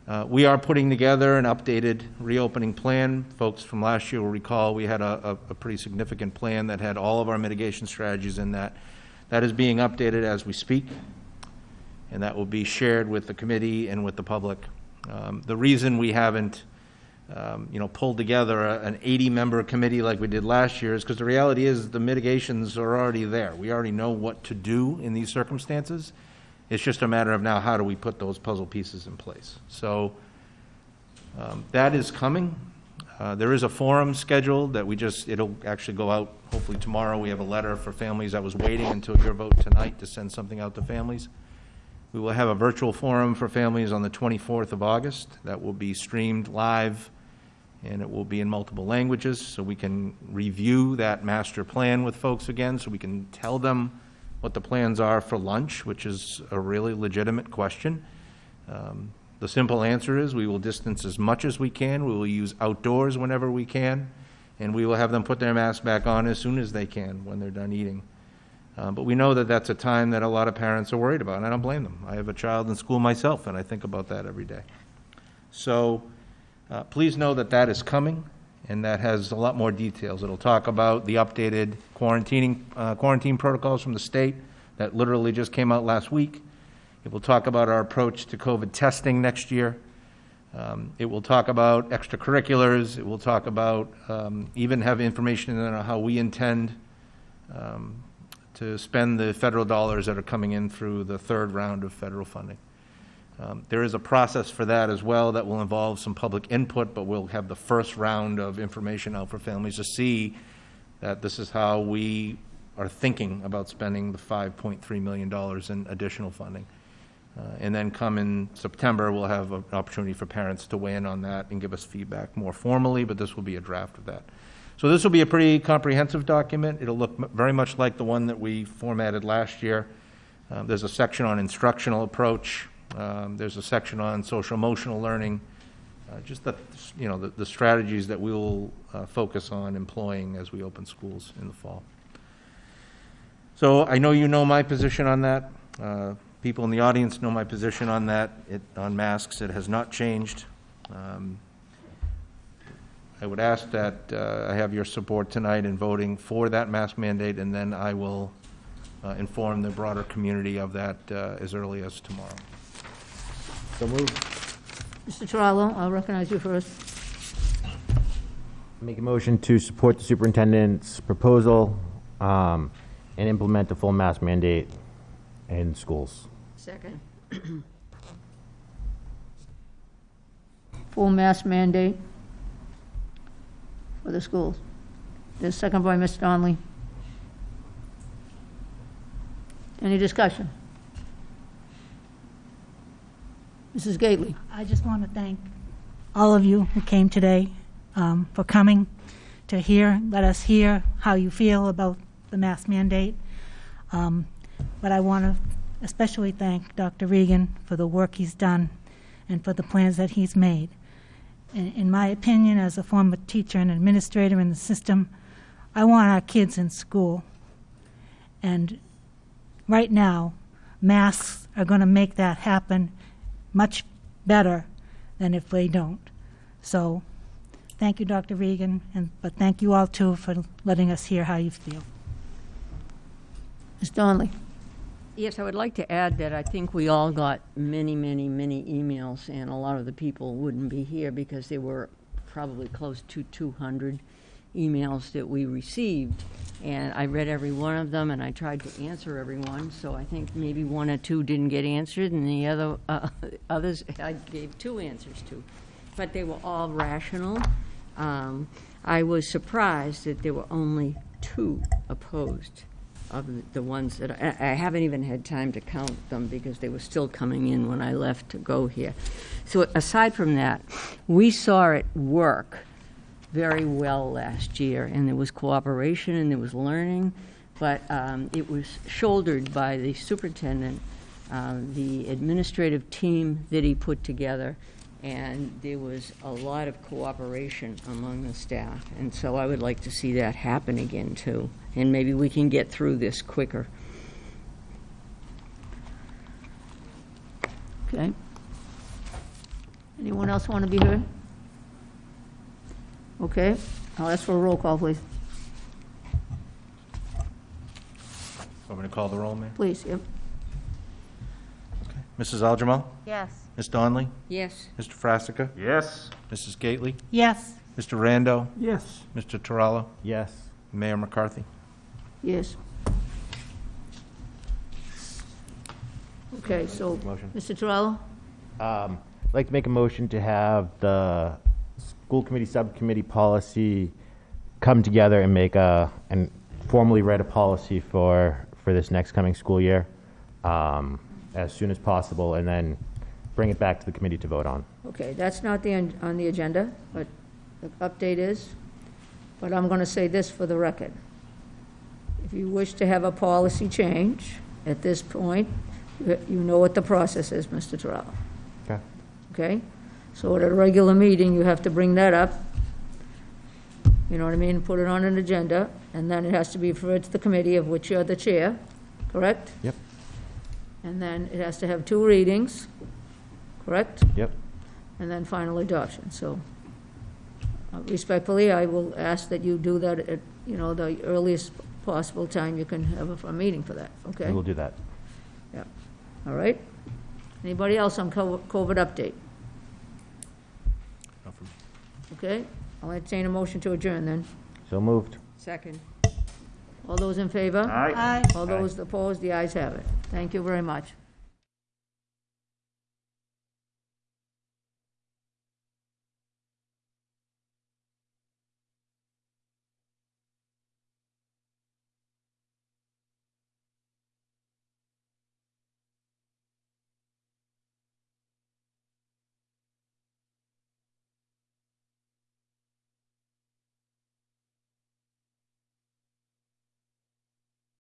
Uh, We are putting together an updated reopening plan. Folks from last year will recall, we had a, a- a pretty significant plan that had all of our mitigation strategies in that. That is being updated as we speak, and that will be shared with the committee and with the public. Um, The reason we haven't, um, you know, pulled together a- an 80-member committee like we did last year is because the reality is the mitigations are already there. We already know what to do in these circumstances. It's just a matter of now, how do we put those puzzle pieces in place? So um, that is coming. Uh, There is a forum scheduled that we just, it'll actually go out hopefully tomorrow. We have a letter for families. I was waiting until your vote tonight to send something out to families. We will have a virtual forum for families on the 24th of August that will be streamed live, and it will be in multiple languages, so we can review that master plan with folks again, so we can tell them what the plans are for lunch, which is a really legitimate question. Um, The simple answer is, we will distance as much as we can, we will use outdoors whenever we can, and we will have them put their mask back on as soon as they can when they're done eating. Uh, But we know that that's a time that a lot of parents are worried about, and I don't blame them. I have a child in school myself, and I think about that every day. So uh, please know that that is coming, and that has a lot more details. It'll talk about the updated quarantining, uh, quarantine protocols from the state that literally just came out last week. It will talk about our approach to COVID testing next year. Um, It will talk about extracurriculars. It will talk about, um, even have information on how we intend um, to spend the federal dollars that are coming in through the third round of federal funding. Um, There is a process for that as well that will involve some public input, but we'll have the first round of information out for families to see that this is how we are thinking about spending the $5.3 million in additional funding. Uh, And then come in September, we'll have an opportunity for parents to weigh in on that and give us feedback more formally, but this will be a draft of that. So this will be a pretty comprehensive document. It'll look very much like the one that we formatted last year. Um, There's a section on instructional approach. Um, There's a section on social emotional learning, uh, just the, you know, the the strategies that we will uh, focus on employing as we open schools in the fall. So I know you know my position on that. Uh, People in the audience know my position on that, It on masks. It has not changed. Um, I would ask that uh, I have your support tonight in voting for that mask mandate, and then I will uh, inform the broader community of that uh, as early as tomorrow. So moved. Mr. Terrell, I'll recognize you first. Make a motion to support the superintendent's proposal um, and implement a full mask mandate in schools. Second. Full mask mandate for the schools. There's second by Ms. Donnelly. Any discussion? Mrs. Gately? I just want to thank all of you who came today um, for coming to hear, let us hear how you feel about the mask mandate. Um, But I want to especially thank Dr. Regan for the work he's done and for the plans that he's made. in, in my opinion, as a former teacher and administrator in the system, I want our kids in school. And right now, masks are going to make that happen much better than if they don't. So, thank you, Dr. Regan, and, but thank you all too for letting us hear how you feel. Ms. Donnelly? Yes, I would like to add that I think we all got many, many, many emails, and a lot of the people wouldn't be here because they were probably close to 200 emails that we received. And I read every one of them, and I tried to answer everyone. so I think maybe one or two didn't get answered, and the other, uh, (laughs) others I gave two answers to. But they were all rational. Um, I was surprised that there were only two opposed of the- ones that, I I haven't even had time to count them because they were still coming in when I left to go here. So aside from that, we saw it work very well last year, and there was cooperation and there was learning, but um, it was shouldered by the superintendent, um, the administrative team that he put together, and there was a lot of cooperation among the staff. And so I would like to see that happen again, too, and maybe we can get through this quicker. Okay. Anyone else want to be heard? Okay, I'll ask for a roll call, please. Want me to call the roll, Mayor? Please, yep. Okay. Mrs. Algermal? Yes. Ms. Donley? Yes. Mr. Frassica? Yes. Mrs. Gately? Yes. Mr. Rando? Yes. Mr. Terrell? Yes. Mayor McCarthy? Yes. Okay, so, Motion. Mr. Terrell? Um, I'd like to make a motion to have the school committee subcommittee policy come together and make a, and formally write a policy for, for this next coming school year um, as soon as possible, and then bring it back to the committee to vote on. Okay, that's not the, end on the agenda, but the update is. But I'm going to say this for the record. If you wish to have a policy change at this point, you you know what the process is, Mr. Terrell. Okay. Okay? So at a regular meeting, you have to bring that up. You know what I mean? Put it on an agenda, and then it has to be referred to the committee of which you're the chair, correct? Yep. And then it has to have two readings, correct? Yep. And then final adoption, so uh, respectfully, I will ask that you do that at, you know, the earliest possible time you can have a, a meeting for that, okay? We will do that. Yeah, all right? Anybody else on co- COVID update? Okay, I'll entertain a motion to adjourn then. So moved. Second. All those in favor? Aye. Aye. All those opposed, the ayes have it. Thank you very much.